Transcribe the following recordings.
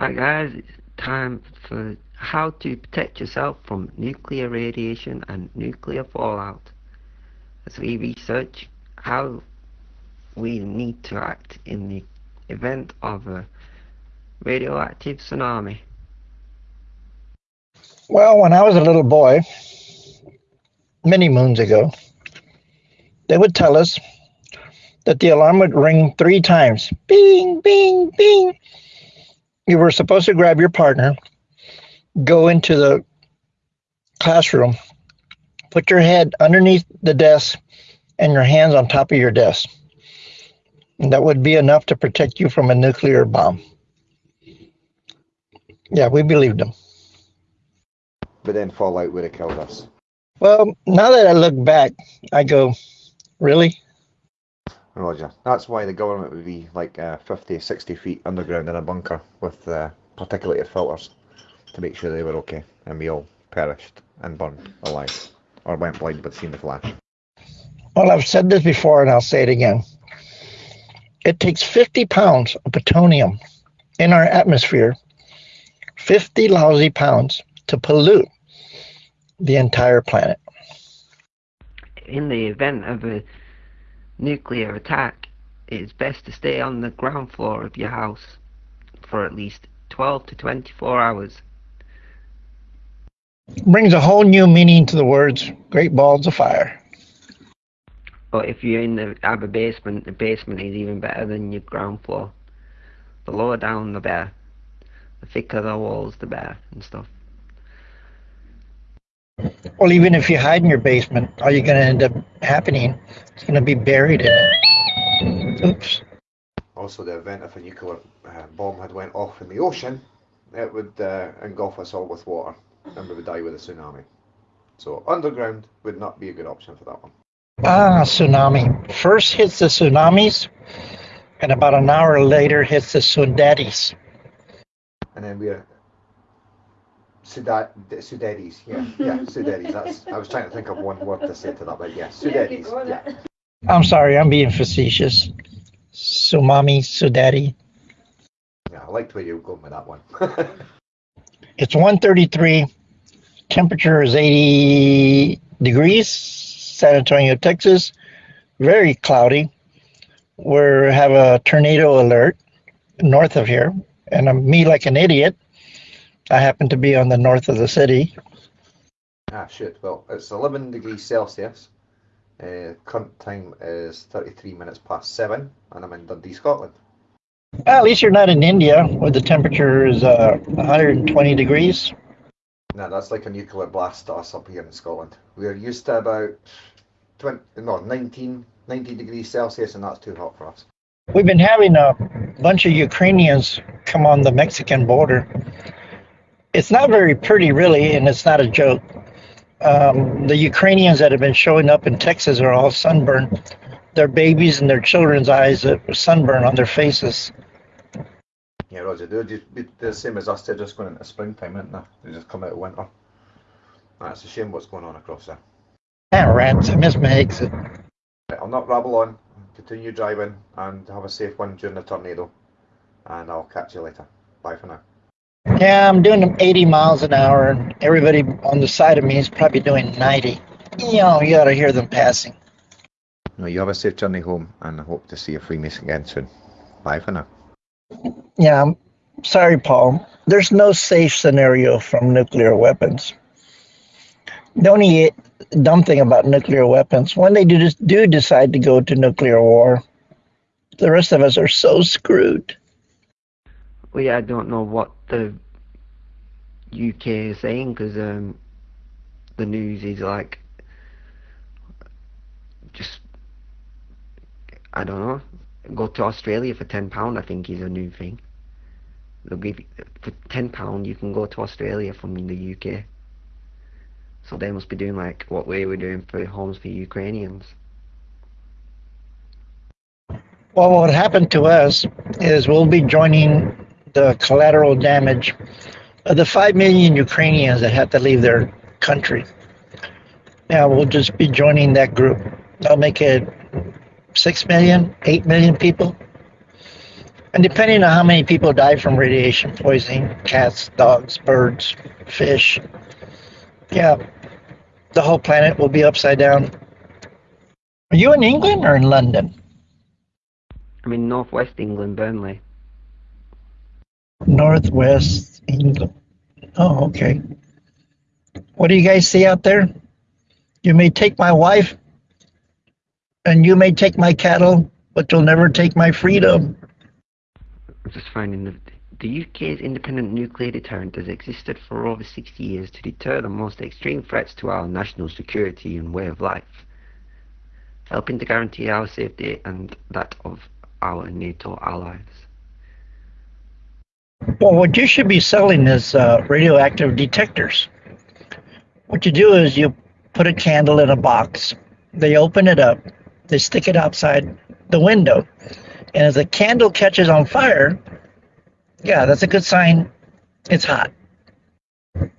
Hi guys, it's time for how to protect yourself from nuclear radiation and nuclear fallout. As we research how we need to act in the event of a radioactive tsunami. Well, when I was a little boy, many moons ago, they would tell us that the alarm would ring three times. Bing, bing, bing you were supposed to grab your partner, go into the classroom, put your head underneath the desk and your hands on top of your desk. And that would be enough to protect you from a nuclear bomb. Yeah, we believed them. But then fallout would have killed us. Well, now that I look back, I go, really? Roger. That's why the government would be like uh, 50, 60 feet underground in a bunker with uh, particulated filters to make sure they were okay and we all perished and burned alive or went blind but seen the flash. Well, I've said this before and I'll say it again. It takes 50 pounds of plutonium in our atmosphere, 50 lousy pounds, to pollute the entire planet. In the event of a nuclear attack, it is best to stay on the ground floor of your house for at least 12 to 24 hours. Brings a whole new meaning to the words Great Balls of Fire. But if you're in the have a basement, the basement is even better than your ground floor. The lower down, the better. The thicker the walls, the better, and stuff. Well, even if you hide in your basement, all you're going to end up happening is going to be buried in it. Oops. Also, the event if a nuclear uh, bomb had went off in the ocean, it would uh, engulf us all with water, and we would die with a tsunami. So underground would not be a good option for that one. Ah, tsunami. First hits the tsunamis, and about an hour later hits the Sudadis. And then we're Sudat, Sudadis, yeah, mm. yeah, Sudadis. That's. I was trying to think of one word to say to that, but yeah, Sudadis. Yeah. I'm sorry, I'm being facetious. Sumami, Sudati. Yeah, I liked where you were going with that one. it's 133. Temperature is 80 degrees. San Antonio, Texas. Very cloudy. We have a tornado alert north of here, and I'm me like an idiot I happen to be on the north of the city. Ah, shit. Well, it's 11 degrees Celsius. Uh, current time is 33 minutes past 7, and I'm in Dundee, Scotland. Well, at least you're not in India, where the temperature is uh, 120 degrees. No, that's like a nuclear blast to us up here in Scotland. We're used to about 20, no, 19, 19 degrees Celsius, and that's too hot for us. We've been having a bunch of Ukrainians come on the Mexican border it's not very pretty, really, and it's not a joke. Um, the Ukrainians that have been showing up in Texas are all sunburned. Their babies and their children's eyes are sunburned on their faces. Yeah, Roger, they're just the same as us. They're just going into springtime, aren't they? They just come out of winter. That's a shame what's going on across there. Ah, rats, I miss my exit. I'll not rabble on. Continue driving and have a safe one during the tornado. And I'll catch you later. Bye for now. Yeah, I'm doing 80 miles an hour, and everybody on the side of me is probably doing 90. You know, you ought to hear them passing. No, you have a safe journey home, and I hope to see you Freemason again soon. Bye for now. Yeah, I'm sorry, Paul. There's no safe scenario from nuclear weapons. The only dumb thing about nuclear weapons, when they do, do decide to go to nuclear war, the rest of us are so screwed well, yeah, I don't know what the UK is saying because um, the news is like just I don't know. Go to Australia for ten pound. I think is a new thing. They'll give you, for ten pound you can go to Australia from the UK. So they must be doing like what we were doing for homes for Ukrainians. Well, what happened to us is we'll be joining the collateral damage of the 5 million Ukrainians that had to leave their country. Now we'll just be joining that group. I'll make it 6 million, 8 million people. And depending on how many people die from radiation poisoning, cats, dogs, birds, fish, yeah, the whole planet will be upside down. Are you in England or in London? I'm in northwest England, Burnley. Northwest England. Oh, okay. What do you guys see out there? You may take my wife, and you may take my cattle, but you'll never take my freedom. I'm just finding the, the UK's independent nuclear deterrent has existed for over 60 years to deter the most extreme threats to our national security and way of life, helping to guarantee our safety and that of our NATO allies. Well, what you should be selling is uh, radioactive detectors. What you do is you put a candle in a box, they open it up, they stick it outside the window, and as the candle catches on fire, yeah, that's a good sign it's hot.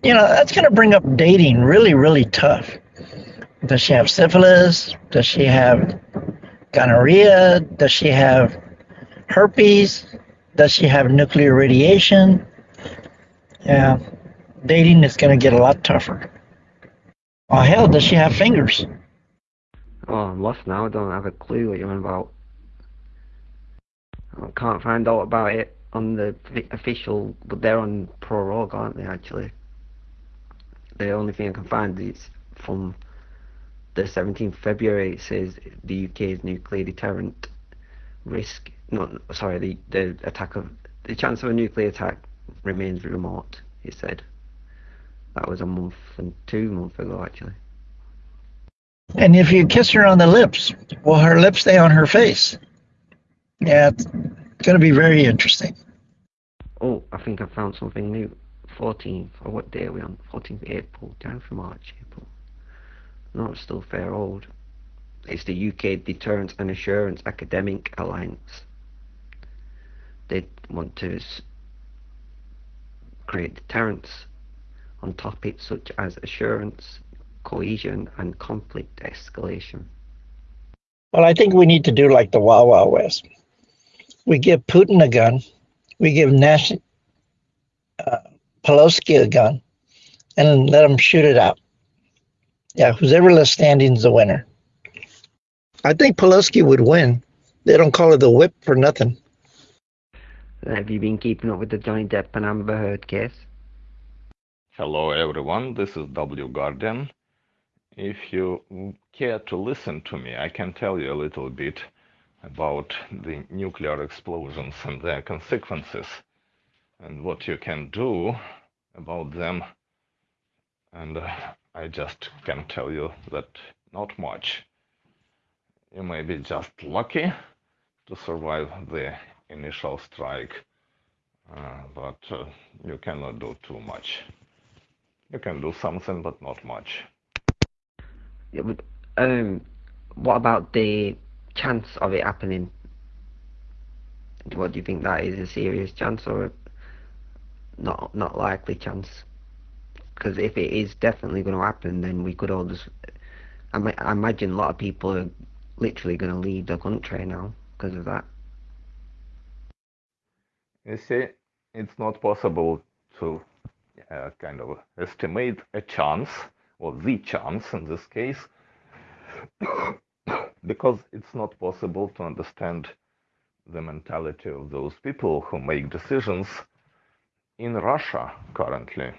You know, that's going to bring up dating really, really tough. Does she have syphilis? Does she have gonorrhea? Does she have herpes? Does she have nuclear radiation? Yeah, dating is going to get a lot tougher. Oh, hell, does she have fingers? Oh, I'm lost now. I don't have a clue what you're about. I can't find out about it on the official, but they're on prorogue, aren't they, actually? The only thing I can find is from the 17th February, it says the UK's nuclear deterrent risk, no, sorry, the, the attack of, the chance of a nuclear attack remains remote, he said. That was a month and two months ago, actually. And if you kiss her on the lips, will her lips stay on her face? Yeah, it's going to be very interesting. Oh, I think I found something new. 14th, or what day are we on? 14th April, down from March, April. No, it's still fair old. It's the UK Deterrence and Assurance Academic Alliance. They want to create deterrence on topics such as assurance, cohesion, and conflict escalation. Well, I think we need to do like the Wild Wild West. We give Putin a gun, we give Nash, uh, Pelosi a gun, and let them shoot it out. Yeah, who's ever left standing is the winner. I think Pelosi would win. They don't call it the whip for nothing. Have you been keeping up with the Johnny Depp and Amber Heard case? Hello everyone, this is W Guardian. If you care to listen to me, I can tell you a little bit about the nuclear explosions and their consequences and what you can do about them. And uh, I just can tell you that not much. You may be just lucky to survive the initial strike, uh, but uh, you cannot do too much. You can do something, but not much. Yeah, but, um, what about the chance of it happening? What do you think that is a serious chance or a not not likely chance? Because if it is definitely going to happen, then we could all just. I, I imagine a lot of people are literally going to leave the country now because of that. You see, it's not possible to uh, kind of estimate a chance, or the chance in this case, because it's not possible to understand the mentality of those people who make decisions in Russia currently.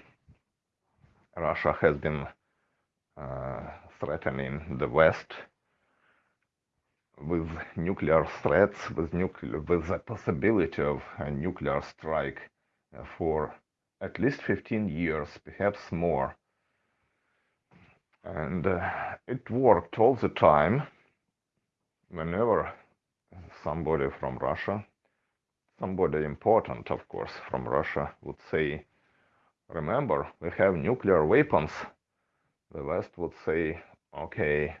Russia has been uh, threatening the West with nuclear threats, with nuclear, with the possibility of a nuclear strike uh, for at least 15 years, perhaps more. And uh, it worked all the time. Whenever somebody from Russia, somebody important, of course, from Russia, would say, Remember, we have nuclear weapons, the West would say, Okay,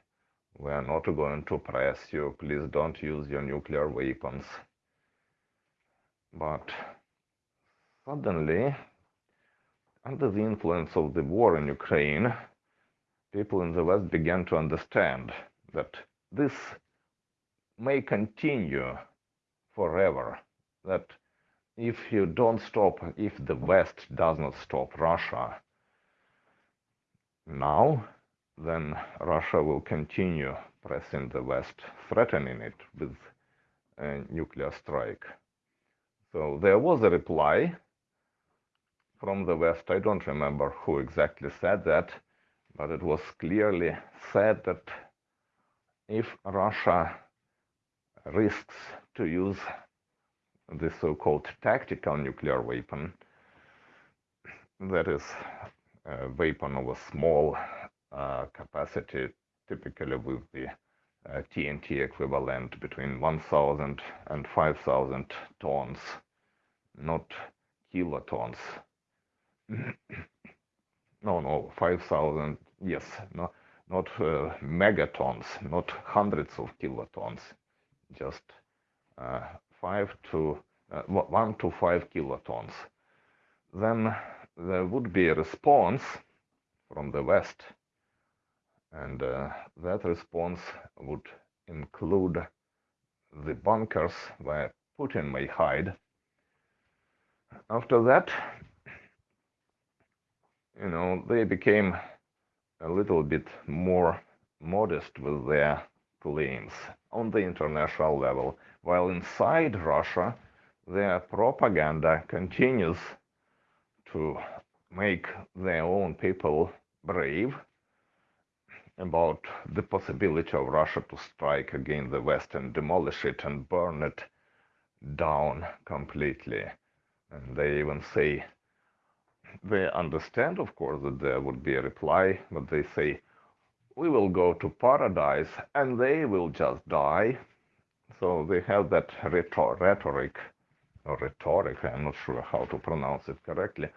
we are not going to press you, please don't use your nuclear weapons. But suddenly, under the influence of the war in Ukraine, people in the West began to understand that this may continue forever that if you don't stop, if the West does not stop Russia now, then Russia will continue pressing the West, threatening it with a nuclear strike. So there was a reply from the West. I don't remember who exactly said that, but it was clearly said that if Russia risks to use the so-called tactical nuclear weapon, that is a weapon of a small capacity, typically with the uh, TNT equivalent between 1,000 and 5,000 tons, not kilotons. no, no, 5,000, yes, no, not uh, megatons, not hundreds of kilotons, just uh, 5 to uh, 1 to 5 kilotons. Then there would be a response from the West, and uh, that response would include the bunkers where Putin may hide. After that, you know, they became a little bit more modest with their claims on the international level, while inside Russia, their propaganda continues to make their own people brave about the possibility of Russia to strike against the West and demolish it and burn it down completely. And they even say they understand, of course, that there would be a reply, but they say, we will go to paradise and they will just die. So they have that rhetoric, or rhetoric, I'm not sure how to pronounce it correctly.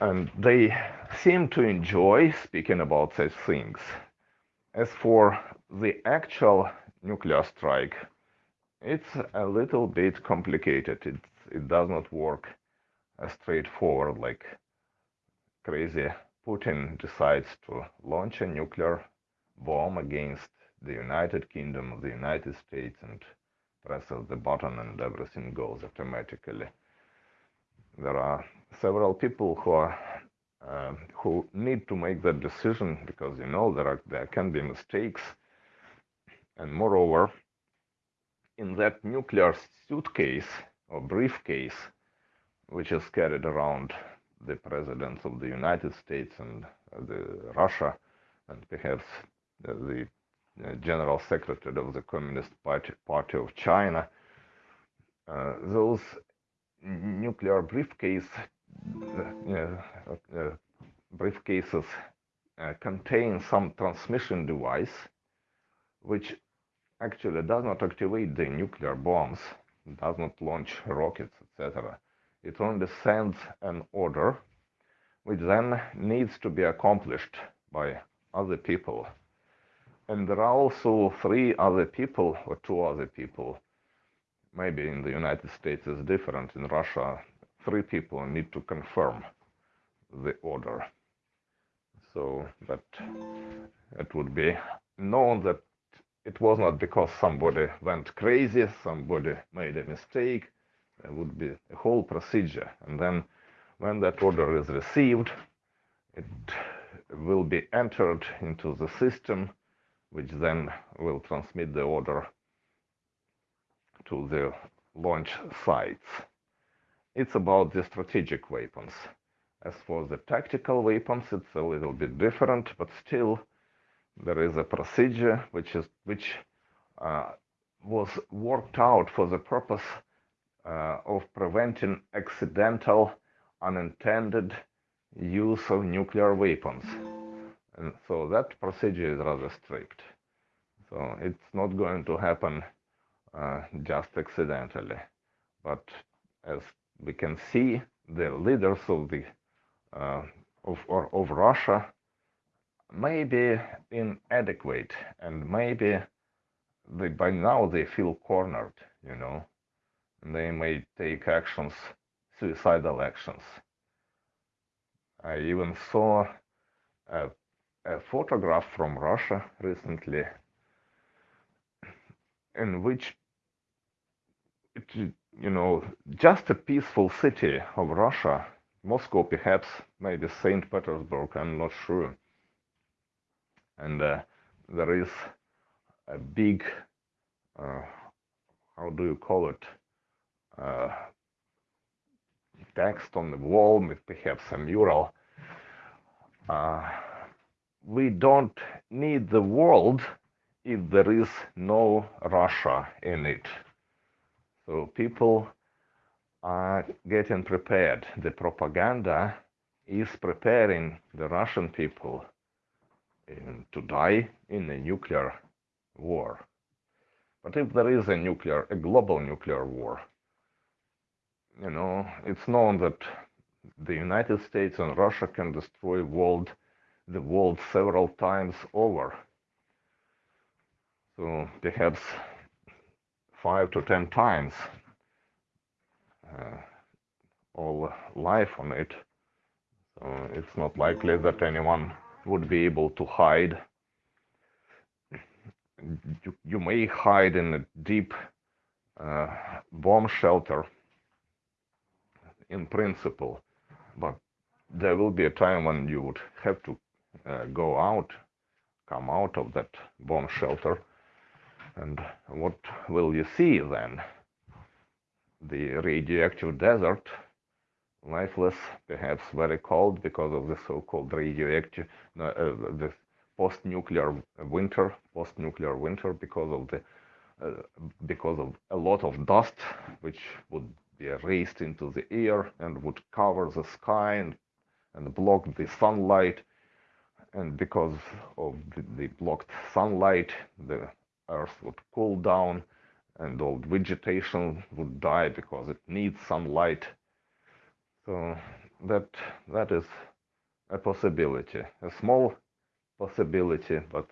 And they seem to enjoy speaking about such things. As for the actual nuclear strike, it's a little bit complicated. It, it does not work as straightforward like crazy Putin decides to launch a nuclear bomb against the United Kingdom, the United States, and presses the button and everything goes automatically. There are several people who are uh, who need to make that decision because you know there are there can be mistakes, and moreover, in that nuclear suitcase or briefcase which is carried around the presidents of the United States and uh, the Russia, and perhaps uh, the uh, general secretary of the Communist Party, Party of China. Uh, those nuclear briefcase briefcases uh, contain some transmission device which actually does not activate the nuclear bombs, does not launch rockets, etc it only sends an order which then needs to be accomplished by other people. And there are also three other people or two other people. Maybe in the United States it's different. In Russia, three people need to confirm the order. So that it would be known that it was not because somebody went crazy, somebody made a mistake, There would be a whole procedure. And then when that order is received, it will be entered into the system, which then will transmit the order to the launch sites. It's about the strategic weapons. As for the tactical weapons, it's a little bit different, but still there is a procedure which is which uh, was worked out for the purpose uh, of preventing accidental, unintended use of nuclear weapons. And so that procedure is rather strict. So it's not going to happen uh, just accidentally. But as we can see, the leaders of the uh, of, or, of Russia may be inadequate and maybe they, by now they feel cornered, you know they may take actions, suicidal actions. I even saw a, a photograph from Russia recently in which it, you know, just a peaceful city of Russia, Moscow perhaps, maybe St. Petersburg, I'm not sure. And uh, there is a big, uh, how do you call it, uh, text on the wall with perhaps a mural. Uh, we don't need the world if there is no Russia in it. So people are getting prepared. The propaganda is preparing the Russian people to die in a nuclear war. But if there is a nuclear, a global nuclear war, you know, it's known that the United States and Russia can destroy world, the world several times over. So perhaps five to ten times uh, all life on it. So it's not likely that anyone would be able to hide. You, you may hide in a deep uh, bomb shelter in principle, but there will be a time when you would have to uh, go out, come out of that bomb shelter, and what will you see then? The radioactive desert, lifeless, perhaps very cold because of the so-called radioactive, uh, the post-nuclear winter, post-nuclear winter because of the uh, because of a lot of dust, which would be raised into the air and would cover the sky and, and block the sunlight. And because of the, the blocked sunlight, the earth would cool down and all vegetation would die because it needs sunlight. So that that is a possibility, a small possibility, but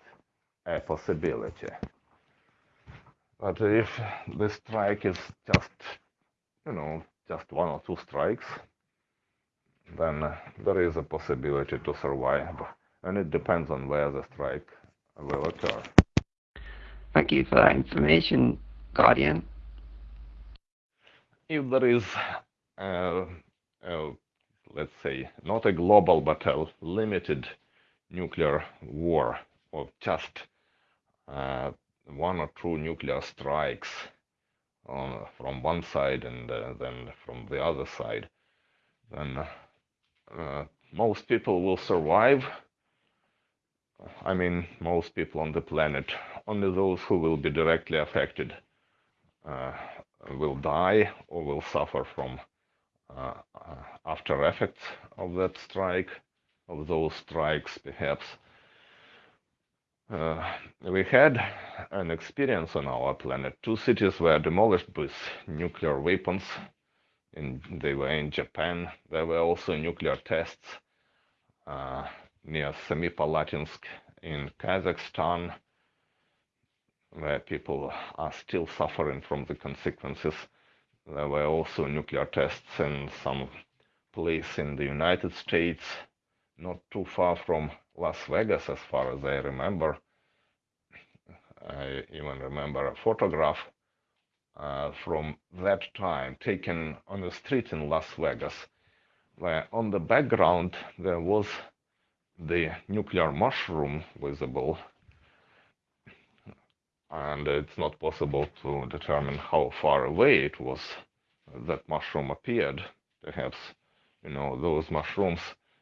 a possibility. But if the strike is just you know, just one or two strikes, then there is a possibility to survive. And it depends on where the strike will occur. Thank you for that information, Guardian. If there is, uh, uh, let's say, not a global but a limited nuclear war, or just uh, one or two nuclear strikes on, from one side and uh, then from the other side, then uh, most people will survive. I mean, most people on the planet. Only those who will be directly affected uh, will die or will suffer from uh, uh, after effects of that strike, of those strikes, perhaps. Uh, we had an experience on our planet. Two cities were demolished with nuclear weapons. In, they were in Japan. There were also nuclear tests uh, near Semipalatinsk in Kazakhstan, where people are still suffering from the consequences. There were also nuclear tests in some place in the United States, not too far from Las Vegas, as far as I remember. I even remember a photograph uh, from that time taken on the street in Las Vegas, where on the background there was the nuclear mushroom visible. And it's not possible to determine how far away it was that mushroom appeared. Perhaps, you know, those mushrooms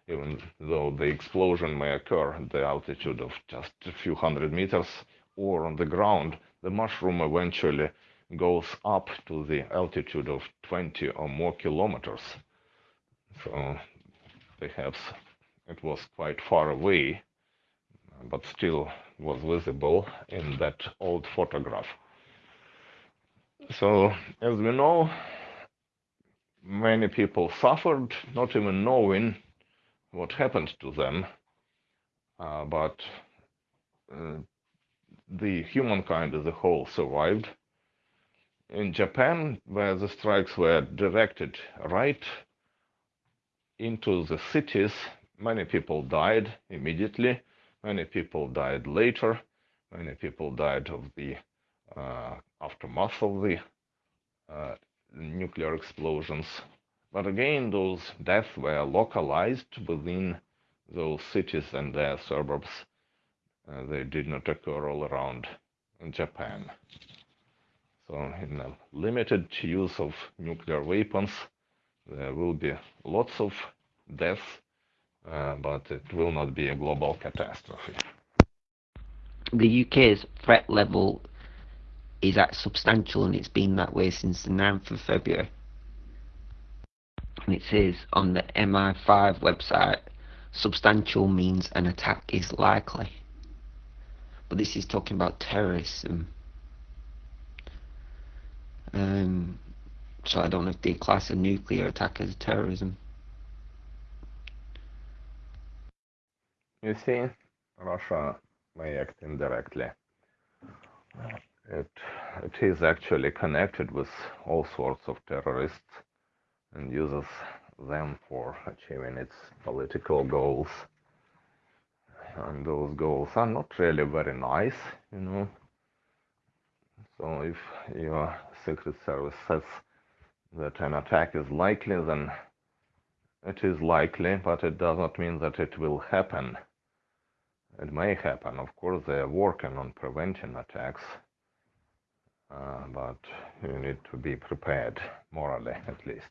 even though the explosion may occur at the altitude of just a few hundred meters or on the ground, the mushroom eventually goes up to the altitude of 20 or more kilometers. So perhaps it was quite far away, but still was visible in that old photograph. So, as we know, many people suffered, not even knowing what happened to them, uh, but uh, the humankind as a whole survived. In Japan, where the strikes were directed right into the cities, many people died immediately, many people died later, many people died of the uh, aftermath of the uh, nuclear explosions. But again, those deaths were localized within those cities and their suburbs. Uh, they did not occur all around Japan. So, in a limited use of nuclear weapons, there will be lots of deaths, but it will not be a global catastrophe. The UK's threat level is at substantial and it's been that way since the 9th of February. And it says on the MI5 website, substantial means an attack is likely. But this is talking about terrorism. Um, so I don't know if they class a nuclear attack as terrorism. You see, Russia may act indirectly. It, it is actually connected with all sorts of terrorists and uses them for achieving its political goals. And those goals are not really very nice, you know. So if your Secret Service says that an attack is likely, then it is likely, but it does not mean that it will happen. It may happen. Of course, they are working on preventing attacks, uh, but you need to be prepared, morally at least.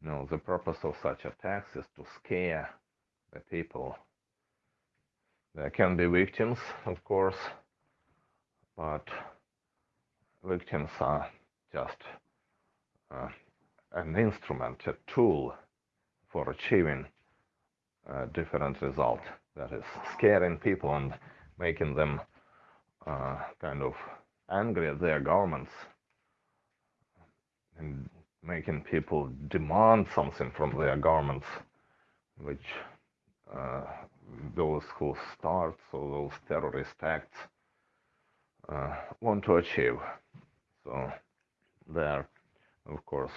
No, the purpose of such attacks is to scare the people. There can be victims, of course, but victims are just uh, an instrument, a tool for achieving a different result. That is scaring people and making them uh, kind of angry at their governments and making people demand something from their governments, which uh, those who start so those terrorist acts uh, want to achieve. So there, of course,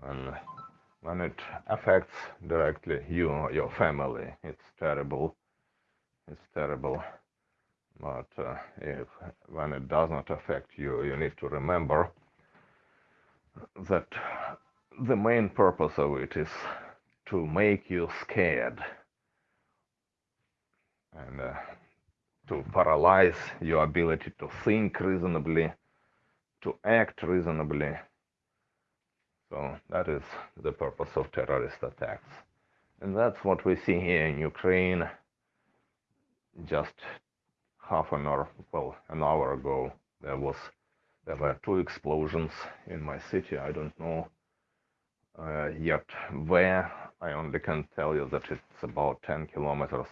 when when it affects directly you or your family, it's terrible. It's terrible. But uh, if when it does not affect you, you need to remember that the main purpose of it is to make you scared and uh, to paralyze your ability to think reasonably, to act reasonably. So that is the purpose of terrorist attacks. And that's what we see here in Ukraine just half an hour, well, an hour ago. There was there were two explosions in my city. I don't know uh, yet where. I only can tell you that it's about 10 kilometers,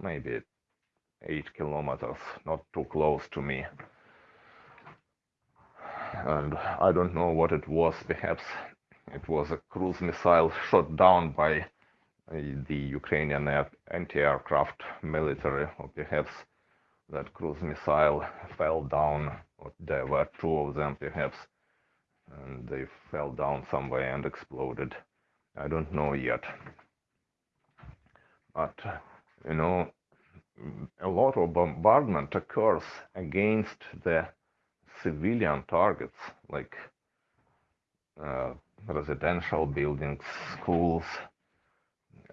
maybe 8 kilometers, not too close to me. And I don't know what it was. Perhaps it was a cruise missile shot down by uh, the Ukrainian anti-aircraft military, or perhaps that cruise missile fell down there were two of them perhaps and they fell down somewhere and exploded i don't know yet but you know a lot of bombardment occurs against the civilian targets like uh, residential buildings schools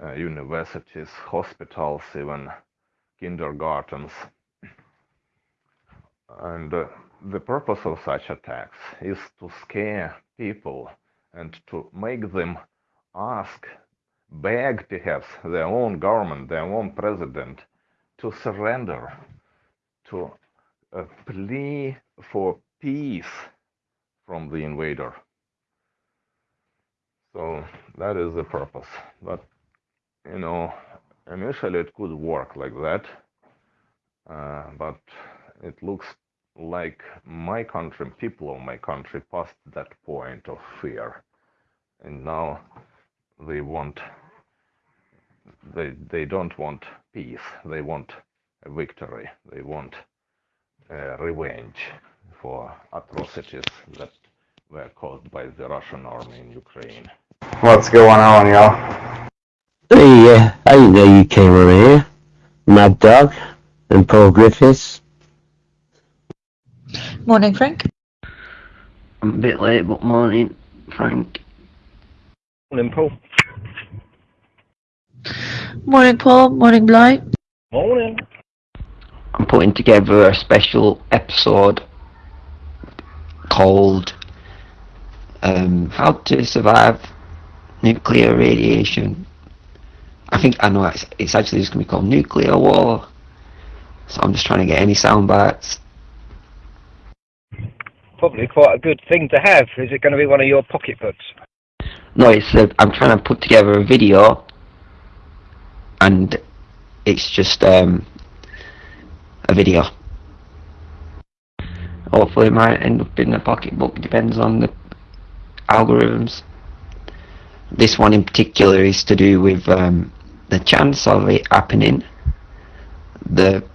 uh, universities hospitals even kindergartens. And uh, the purpose of such attacks is to scare people and to make them ask, beg perhaps their own government, their own president to surrender, to uh, plea for peace from the invader. So that is the purpose. But, you know, initially it could work like that, uh, but it looks like my country, people of my country passed that point of fear. And now they want, they, they don't want peace. They want a victory. They want uh, revenge for atrocities that were caused by the Russian army in Ukraine. What's going on, y'all? Hey, uh, I didn't know you came over here. Mad Dog and Paul Griffiths. Morning, Frank. I'm a bit late, but morning, Frank. Morning, Paul. Morning, Paul. Morning, Bly. Morning. I'm putting together a special episode called um, How to Survive Nuclear Radiation. I think I know it's, it's actually just going to be called Nuclear War. So I'm just trying to get any sound bites. Probably quite a good thing to have. Is it going to be one of your pocketbooks? No, it's I'm trying to put together a video, and it's just um, a video. Hopefully, it might end up in a pocketbook. Depends on the algorithms. This one in particular is to do with um, the chance of it happening, the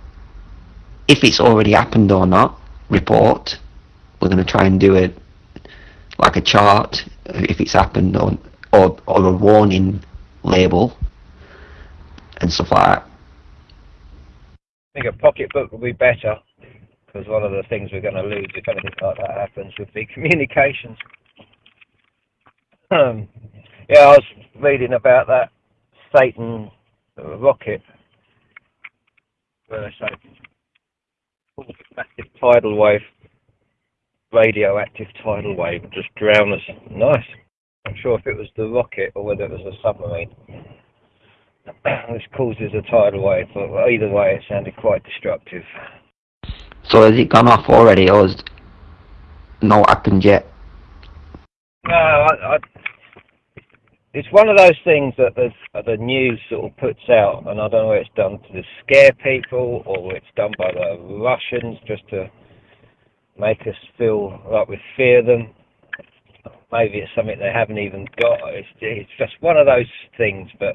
if it's already happened or not report. We're going to try and do it like a chart if it's happened or or, or a warning label and like that. I think a pocketbook would be better because one of the things we're going to lose if anything like that happens would be communications. Um, yeah, I was reading about that Satan rocket. Where they say massive tidal wave, radioactive tidal wave, just drown us. Nice. I'm sure if it was the rocket or whether it was a submarine. this causes a tidal wave, but either way, it sounded quite destructive. So has it gone off already or has not happened yet? No, I, I, it's one of those things that the, the news sort of puts out, and I don't know whether it's done to scare people or it's done by the Russians just to make us feel like we fear them. Maybe it's something they haven't even got. It's, it's just one of those things, but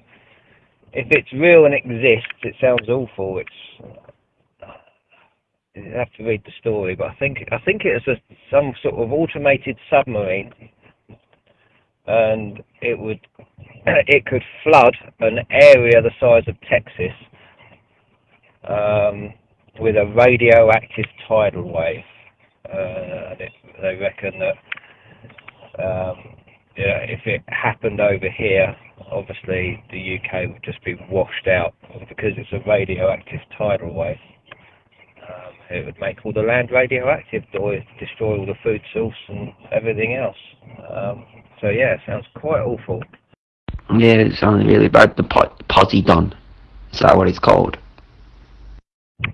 if it's real and exists, it sounds awful. It's you have to read the story, but I think I think it's a, some sort of automated submarine, and it would it could flood an area the size of Texas um, with a radioactive tidal wave. Uh, they, they reckon that um, yeah, if it happened over here, obviously the UK would just be washed out because it's a radioactive tidal wave. Um, it would make all the land radioactive, destroy all the food source and everything else. Um, so yeah, it sounds quite awful. Yeah, it sounds really bad. The po- Poseidon. Is that what it's called?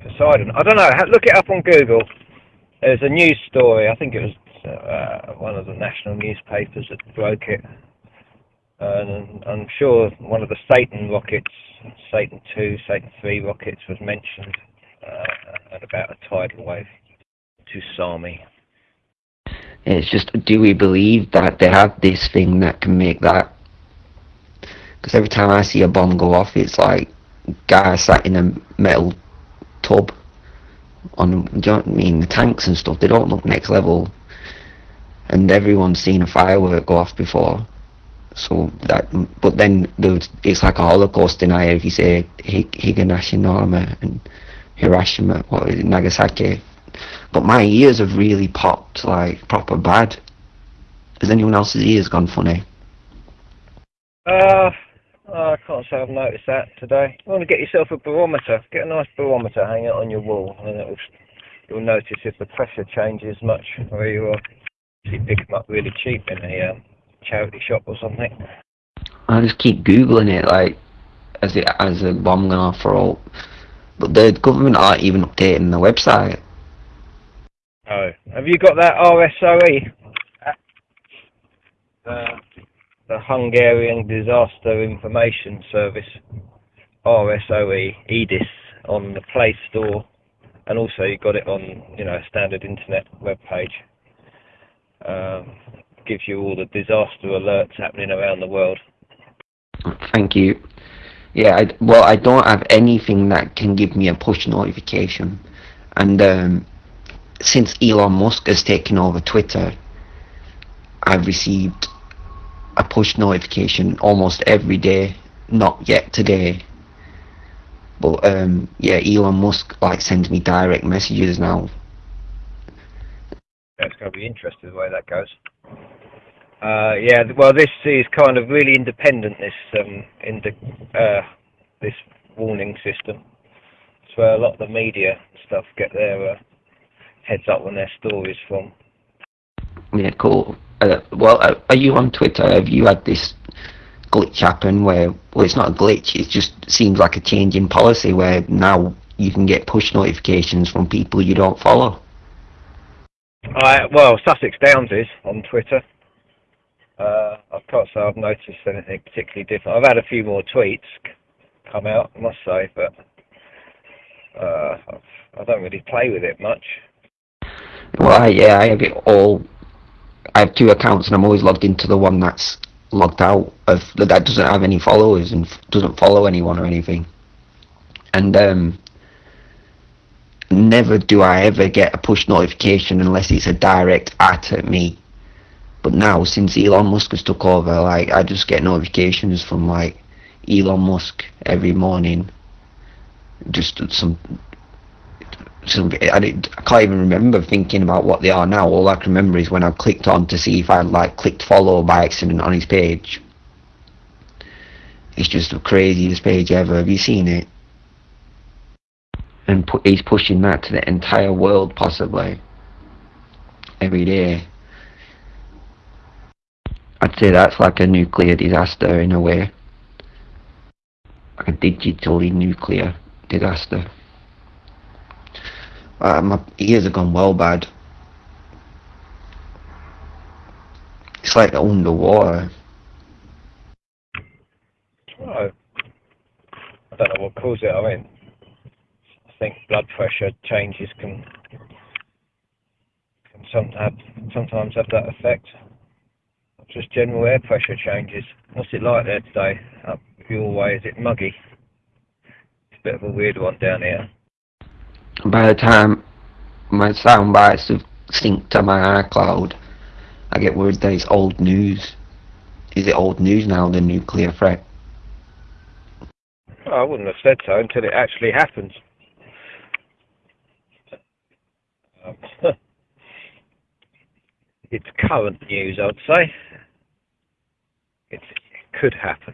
Poseidon. I don't know. Look it up on Google. There's a news story. I think it was uh, one of the national newspapers that broke it. And I'm sure one of the Satan rockets, Satan 2, Satan 3 rockets was mentioned uh, at about a tidal wave to Sami. It's just, do we believe that they have this thing that can make that? Because every time I see a bomb go off, it's like guy sat in a metal tub on, do you know what I mean, the tanks and stuff, they don't look next level. And everyone's seen a firework go off before. So that, but then it's like a Holocaust denier if you say Higanashima and Hiroshima, what it, Nagasaki. But my ears have really popped, like, proper bad. Has anyone else's ears gone funny? Uh, I can't say I've noticed that today. You want to get yourself a barometer. Get a nice barometer, hang it on your wall, and it'll, you'll notice if the pressure changes much where you are. You pick them up really cheap in a um, charity shop or something. I just keep googling it, like, as it as a bomb going off for all. But the government aren't even updating the website. Oh, have you got that RSOE? Uh, the Hungarian Disaster Information Service, RSOE, EDIS, on the Play Store, and also you got it on, you know, a standard internet web page. Um, gives you all the disaster alerts happening around the world. Thank you. Yeah, I, well, I don't have anything that can give me a push notification, and um, since Elon Musk has taken over Twitter, I've received a push notification almost every day. Not yet today, but um, yeah, Elon Musk like sends me direct messages now. That's going to be interesting the way that goes. Uh, yeah, well, this is kind of really independent. This um, in the uh, this warning system. It's where a lot of the media stuff get their uh, heads up on their stories from. Yeah, cool. Uh, well, uh, are you on Twitter? Have you had this glitch happen where, well, it's not a glitch, it just seems like a change in policy where now you can get push notifications from people you don't follow? I, well, Sussex Downs is on Twitter. Uh, I can't say I've noticed anything particularly different. I've had a few more tweets come out, I must say, but uh, I don't really play with it much. Well, I, yeah, I have it all. I have two accounts, and I'm always logged into the one that's logged out of that doesn't have any followers and doesn't follow anyone or anything. And um, never do I ever get a push notification unless it's a direct at at me. But now, since Elon Musk has took over, like I just get notifications from like Elon Musk every morning. Just some, some I, did, I can't even remember thinking about what they are now. All I can remember is when I clicked on to see if I like clicked follow by accident on his page. It's just the craziest page ever. Have you seen it? And pu- he's pushing that to the entire world, possibly every day. I'd say that's like a nuclear disaster in a way. Like a digitally nuclear disaster. Uh, my ears have gone well bad. It's like underwater. I don't know what caused it. I mean, I think blood pressure changes can can some have, sometimes have that effect. Just general air pressure changes. What's it like there today? Up your way, is it muggy? It's a bit of a weird one down here. By the time my sound bites have synced to my iCloud, I get worried that it's old news. Is it old news now, the nuclear threat? I wouldn't have said so until it actually happens. Um, it's current news, I'd say. It's, it could happen.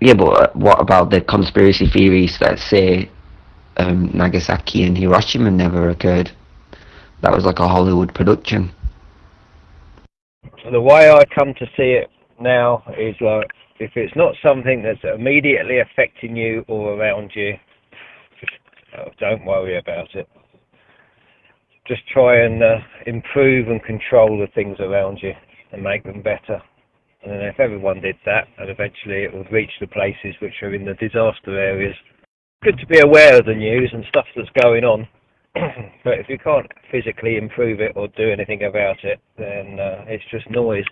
Yeah, but uh, what about the conspiracy theories that say um, Nagasaki and Hiroshima never occurred? That was like a Hollywood production. The way I come to see it now is like if it's not something that's immediately affecting you or around you, uh, don't worry about it. Just try and uh, improve and control the things around you and make them better. And if everyone did that, and eventually it would reach the places which are in the disaster areas. Good to be aware of the news and stuff that's going on. but if you can't physically improve it or do anything about it, then uh, it's just noise.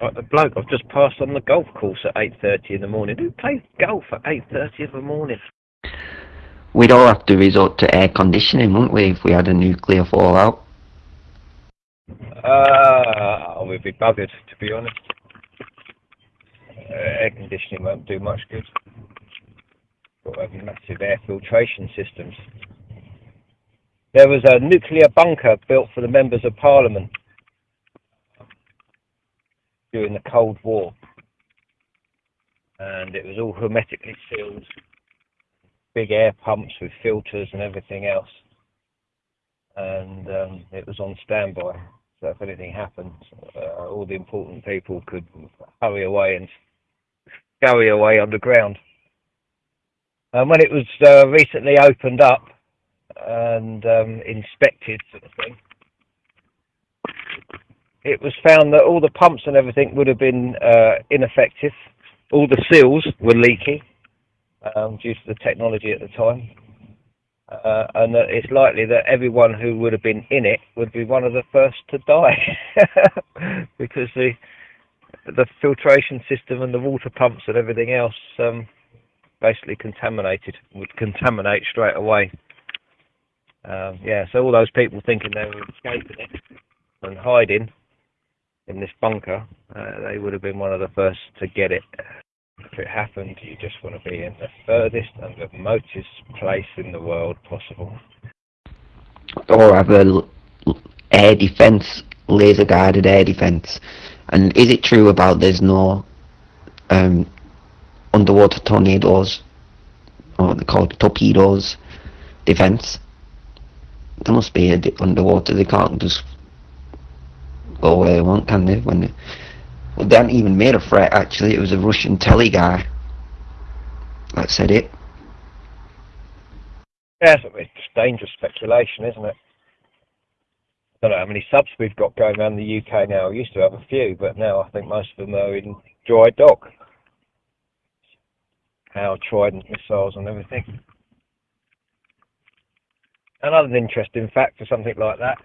Like the bloke I've just passed on the golf course at 8.30 in the morning. Who plays golf at 8.30 in the morning? We'd all have to resort to air conditioning, wouldn't we, if we had a nuclear fallout? Uh, we'd be buggered, to be honest. Uh, air conditioning won't do much good. Got to have massive air filtration systems. There was a nuclear bunker built for the members of parliament during the Cold War. And it was all hermetically sealed, big air pumps with filters and everything else. And um, it was on standby. So if anything happened, uh, all the important people could hurry away and scurry away underground. And when it was uh, recently opened up and um, inspected, sort of thing, it was found that all the pumps and everything would have been uh, ineffective. All the seals were leaky um, due to the technology at the time. Uh, and that it's likely that everyone who would have been in it would be one of the first to die because the the filtration system and the water pumps and everything else um, basically contaminated would contaminate straight away. Um, yeah, so all those people thinking they were escaping it and hiding in this bunker, uh, they would have been one of the first to get it. If it happened, you just want to be in the furthest and the remotest place in the world possible. Or have a air defense, laser guided air defense. And is it true about there's no um, underwater tornadoes, or they're called torpedoes, defense? There must be a underwater. They can't just go where they want, can they? When they, well, they hadn't even made a threat. Actually, it was a Russian telly guy that said it. Yeah, it's dangerous speculation, isn't it? I don't know how many subs we've got going around the UK now. We used to have a few, but now I think most of them are in dry dock. Our Trident missiles and everything. Another interesting fact for something like that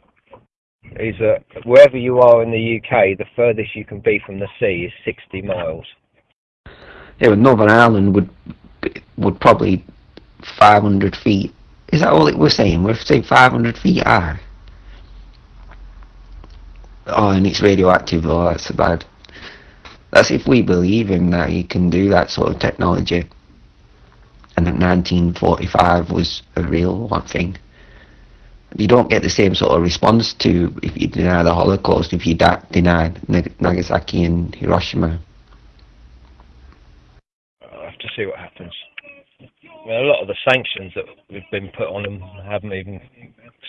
is that wherever you are in the UK, the furthest you can be from the sea is 60 miles. Yeah, but Northern Ireland would would probably 500 feet. Is that all it we're saying? We're saying 500 feet high. Oh, and it's radioactive. Oh, that's bad. That's if we believe in that he can do that sort of technology. And that 1945 was a real one thing. You don't get the same sort of response to if you deny the Holocaust, if you deny Nagasaki and Hiroshima. I'll have to see what happens. Mean, a lot of the sanctions that have been put on them haven't even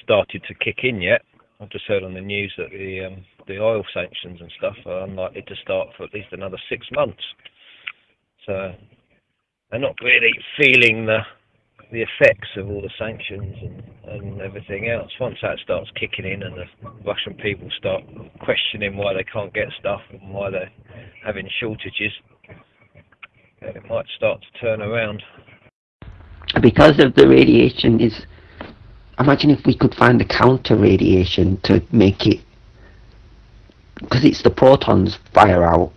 started to kick in yet. I've just heard on the news that the um, the oil sanctions and stuff are unlikely to start for at least another six months. So they're not really feeling the the effects of all the sanctions and, and everything else. Once that starts kicking in and the Russian people start questioning why they can't get stuff and why they're having shortages, it might start to turn around. because of the radiation is imagine if we could find a counter radiation to make it because it's the protons fire out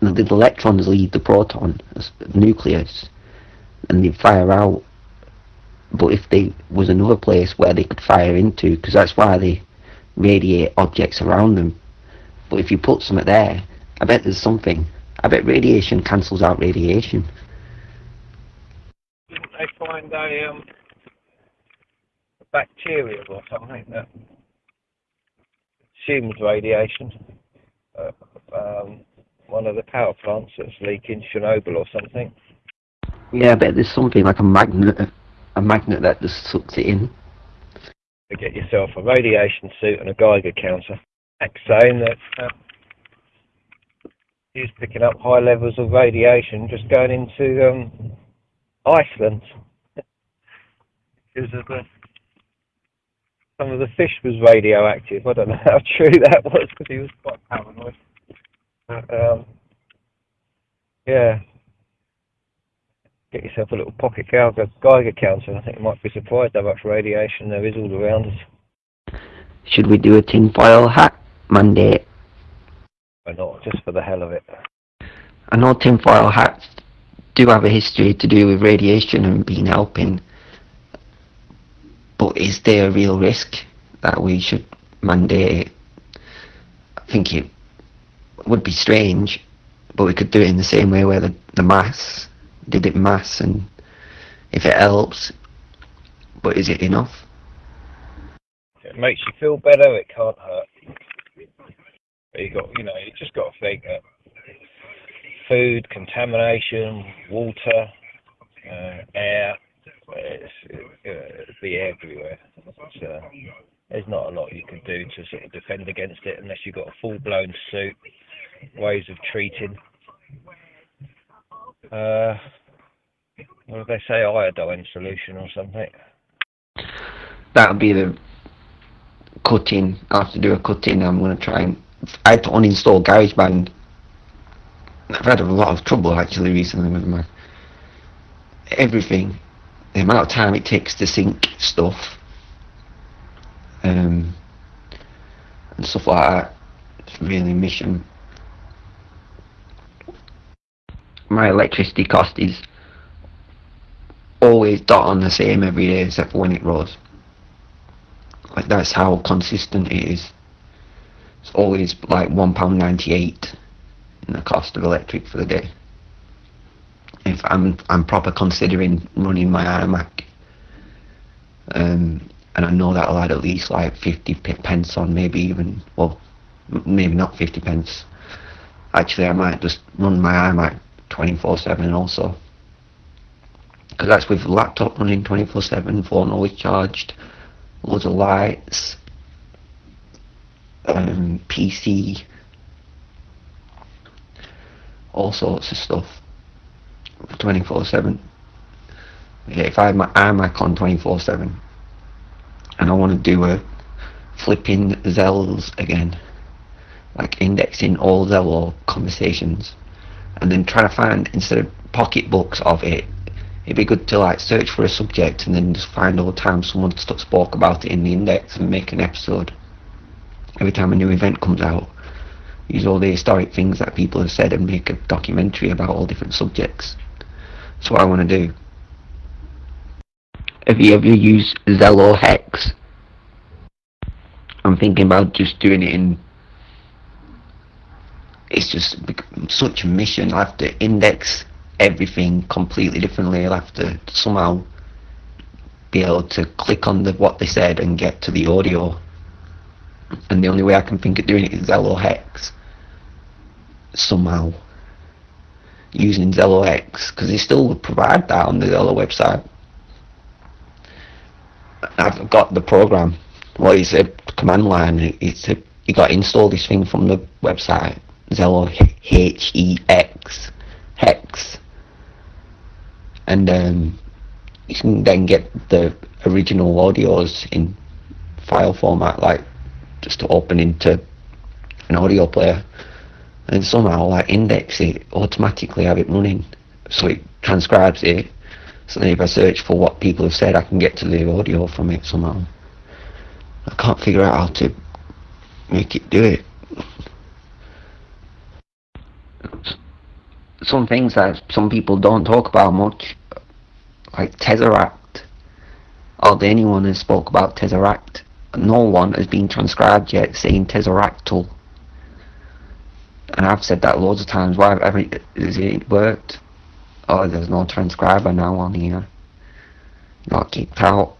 the electrons lead the proton nucleus and they fire out but if there was another place where they could fire into because that's why they radiate objects around them but if you put something there I bet there's something I bet radiation cancels out radiation they find a, um, bacteria or something that assumes radiation? Uh, um, one of the power plants that's leaking Chernobyl or something. Yeah, I bet there's something like a magnet, a magnet that just sucks it in. Get yourself a radiation suit and a Geiger counter. Saying that uh, he's picking up high levels of radiation just going into um, Iceland because some of the fish was radioactive. I don't know how true that was because he was quite paranoid. But, um, yeah. Get yourself a little pocket Geiger, Geiger counter. I think you might be surprised how much radiation there is all around us. Should we do a tinfoil hat mandate? Or not, just for the hell of it. I know tinfoil hats do have a history to do with radiation and being helping, but is there a real risk that we should mandate it? I think it would be strange, but we could do it in the same way where the, the mass did it mass and if it helps, but is it enough? It makes you feel better, it can't hurt. But you got, you know, you just got to think that food contamination, water, uh, air, it's, it, it'll be everywhere. It's, uh, there's not a lot you can do to sort of defend against it unless you've got a full-blown suit, ways of treating. Uh, what do they say, iodine solution or something? That'll be the cutting. I have to do a cutting. I'm going to try and. I had to uninstall GarageBand. I've had a lot of trouble actually recently with my everything. The amount of time it takes to sync stuff, um, and stuff like that. It's really mission. My electricity cost is always dot on the same every day except for when it rose. Like that's how consistent it is. It's always like one pound ninety eight in the cost of electric for the day. If I'm I'm proper considering running my iMac, um, and I know that'll add at least like 50 pence on, maybe even, well, maybe not 50 pence. Actually, I might just run my iMac 24/7 also, because that's with laptop running 24/7, phone always charged, loads of lights, um, PC, all sorts of stuff, 24/7. Yeah, if I have my iMac on 24/7 and I want to do a flipping Zells again, like indexing all Zello conversations, and then try to find instead of pocketbooks of it, it'd be good to like search for a subject and then just find all the time someone spoke about it in the index and make an episode. Every time a new event comes out, use all the historic things that people have said and make a documentary about all different subjects. That's what I want to do. Have you ever used Zello Hex? I'm thinking about just doing it in. It's just such a mission. I'll have to index everything completely differently. I'll have to somehow be able to click on the what they said and get to the audio. And the only way I can think of doing it is Zello Hex. Somehow. Using Zello Hex, because they still provide that on the Zello website. I've got the program. Well, it's a command line. It's a you got to install this thing from the website. Zello H E X hex, and um, you can then get the original audios in file format, like just to open into an audio player, and somehow like index it automatically, have it running, so it transcribes it. So then if I search for what people have said, I can get to the audio from it somehow. I can't figure out how to make it do it. Some things that some people don't talk about much, like Tesseract. Hardly anyone has spoke about Tesseract. No one has been transcribed yet saying Tesseractal. And I've said that loads of times. Why haven't has it worked? Oh, there's no transcriber now on here. Not kicked out.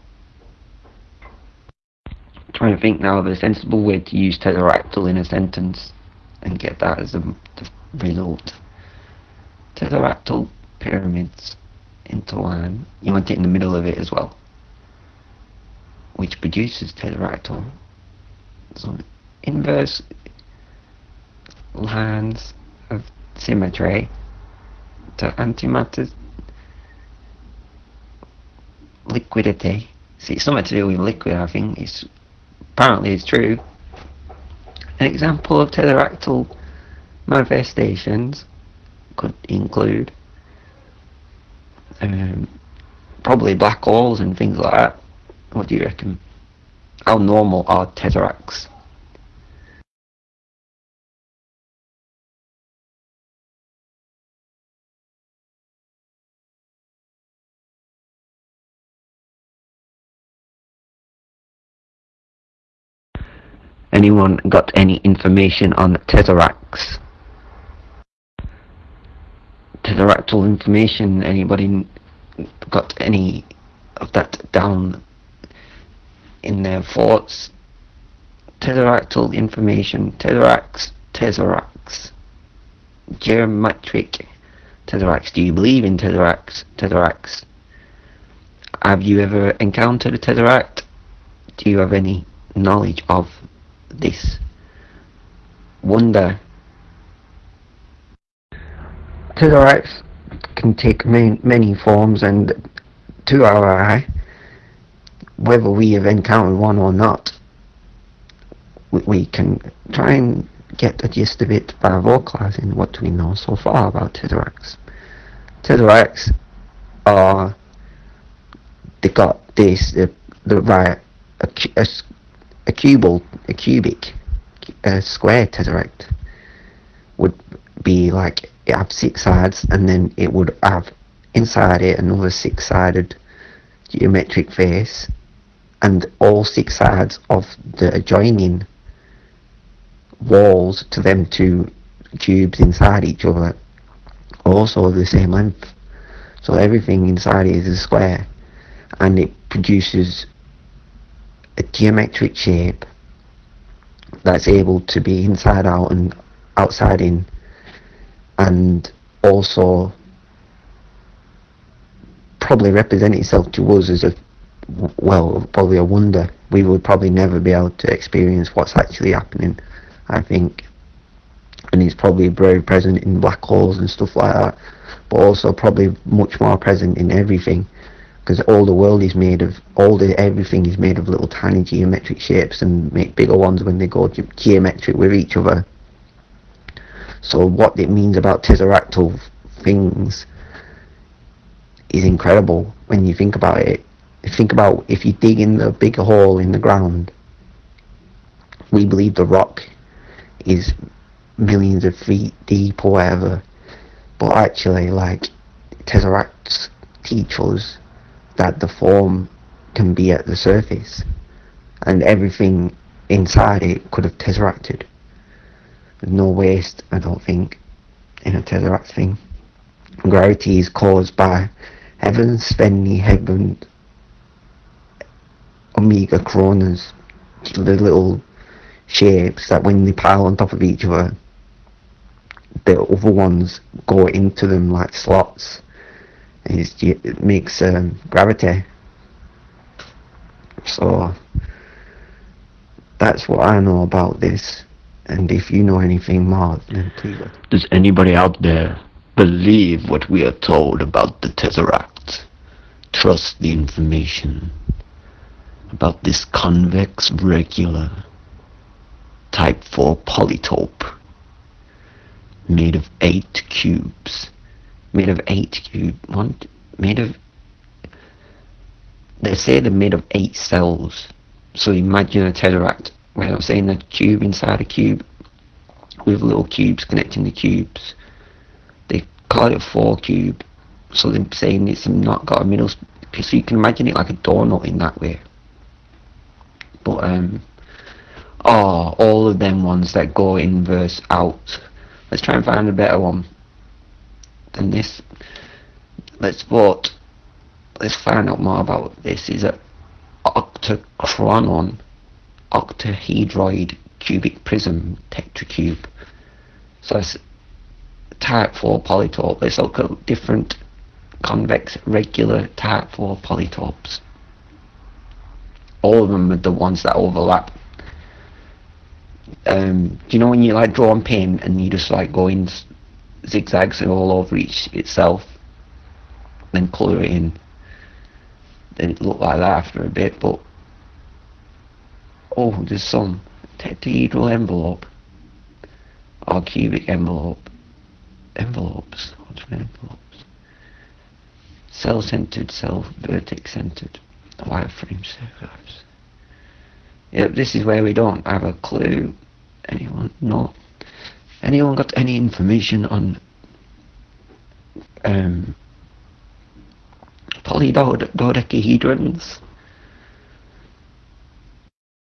Trying to think now of a sensible way to use Tesseractal in a sentence and get that as a result. Tesseractal pyramids interline. You want it in the middle of it as well, which produces Tesseractal. So inverse lines of symmetry to antimatter liquidity. See, it's something to do with liquid, I think. It's apparently it's true. An example of tesseractal manifestations could include um, probably black holes and things like that. What do you reckon? How normal are tesseracts? Anyone got any information on tesseracts? Tesseractal information? Anybody got any of that down in their thoughts? Tesseractal information, tesseracts, tesseracts, geometric tesseracts. Do you believe in tesseracts? Tesseracts. Have you ever encountered a tesseract? Do you have any knowledge of this wonder? Tesseracts can take many, many forms, and to our eye, whether we have encountered one or not, we, can try and get the gist of it by vocalizing what we know so far about tesseracts. Tesseracts are they got this the the right a, a, a cubal a cubic a square tesseract would be like have six sides and then it would have inside it another six sided geometric face and all six sides of the adjoining walls to them two cubes inside each other also the same length. So everything inside it is a square and it produces a geometric shape that's able to be inside out and outside in, and also probably represent itself to us as a well, probably a wonder. We would probably never be able to experience what's actually happening. I think, and it's probably very present in black holes and stuff like that, but also probably much more present in everything because all the world is made of all the everything is made of little tiny geometric shapes and make bigger ones when they go ge- geometric with each other. So what it means about tesseractal things is incredible when you think about it. Think about if you dig in the big hole in the ground. We believe the rock is millions of feet deep or whatever, but actually, like tesseracts teach us that the form can be at the surface and everything inside it could have tesseracted. There's no waste, I don't think, in a tesseract thing. Gravity is caused by heaven, Svenny, heaven, Omega Coronas, the little shapes that when they pile on top of each other, the other ones go into them like slots is it makes um, gravity. So that's what I know about this. And if you know anything more, then please. Does anybody out there believe what we are told about the Tesseract? Trust the information about this convex regular type 4 polytope made of eight cubes. Made of eight cubes. one made of they say they're made of eight cells. So imagine a tesseract where I'm saying a cube inside a cube with little cubes connecting the cubes. They call it a four cube, so they're saying it's not got a middle. So you can imagine it like a donut in that way. But um, oh, all of them ones that go inverse out. Let's try and find a better one than this. Let's vote. Let's find out more about this. Is a octachoron, octahedroid cubic prism tetracube. So it's type 4 polytope. Let's look at different convex regular type 4 polytopes. All of them are the ones that overlap. Um, do you know when you like draw on paint and you just like go in zigzags all over each itself, then colour it in? Then it look like that after a bit, but oh, there's some tetrahedral envelope or cubic envelope. Envelopes. Envelopes? Cell-centered, cell vertex-centered wireframe circuits. Yep, this is where we don't have a clue. Anyone? No. Anyone got any information on um, polydodecahedrons?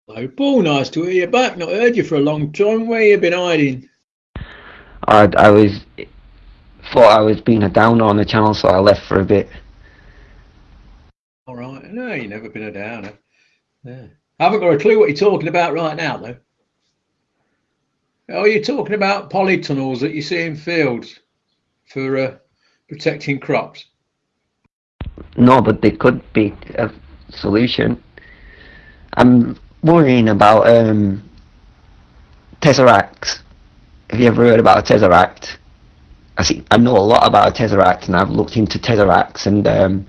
Hello, Paul. Nice to hear you back. Not heard you for a long time. Where you been hiding? I, I was thought I was being a downer on the channel, so I left for a bit. All right. No, you never been a downer. Yeah. I haven't got a clue what you're talking about right now, though. Oh, you're talking about polytunnels that you see in fields for uh, protecting crops. No, but they could be a solution. I'm worrying about um, tesseracts. Have you ever heard about a tesseract? I see. I know a lot about a tesseract, and I've looked into tesseracts, and um,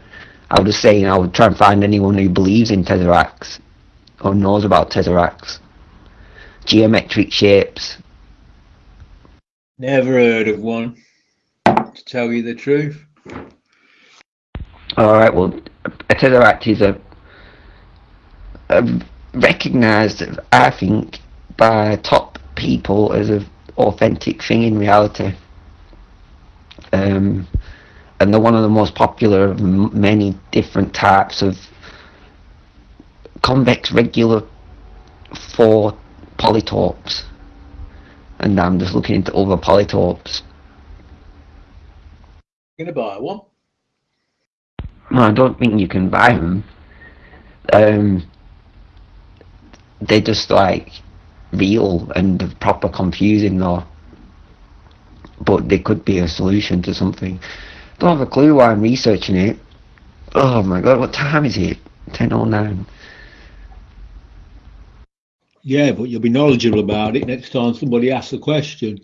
I was just saying I would try and find anyone who believes in tesseracts or knows about tesseracts. Geometric shapes. Never heard of one, to tell you the truth. All right. Well, a tesseract is a, a recognised, I think, by top people as an authentic thing in reality. Um, and they're one of the most popular of m- many different types of convex regular four polytopes. And I'm just looking into other polytopes. You're Gonna buy one. No, I don't think you can buy them. Um, they're just like real and proper confusing though. But they could be a solution to something. Don't have a clue why I'm researching it. Oh my god, what time is it? 10.09. Yeah, but you'll be knowledgeable about it next time somebody asks a question.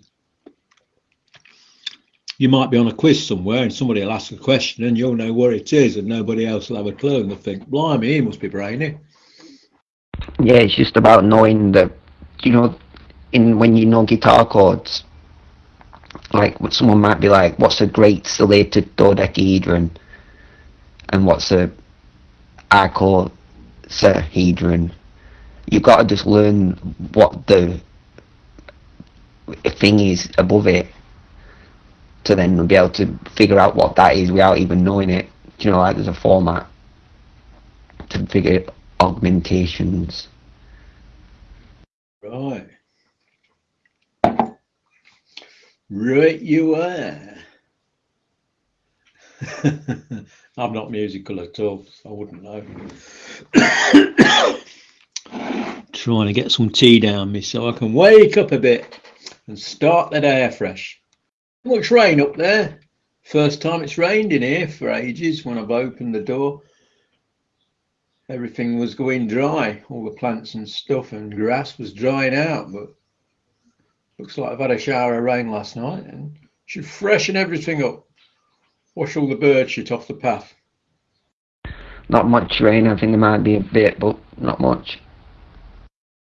You might be on a quiz somewhere and somebody will ask a question and you'll know where it is and nobody else will have a clue and they'll think, blimey, he must be brainy. Yeah, it's just about knowing that, you know, in when you know guitar chords, like someone might be like, what's a great stellated dodecahedron, and what's a icosahedron. You've got to just learn what the thing is above it to then be able to figure out what that is without even knowing it. You know, like there's a format to figure augmentations. Right. Right, you are. I'm not musical at all, so I wouldn't know. Trying to get some tea down me so I can wake up a bit and start the day afresh. Much rain up there. First time it's rained in here for ages when I've opened the door. Everything was going dry, all the plants and stuff and grass was drying out, but looks like I've had a shower of rain last night and should freshen everything up. Wash all the bird shit off the path. Not much rain, I think there might be a bit, but not much.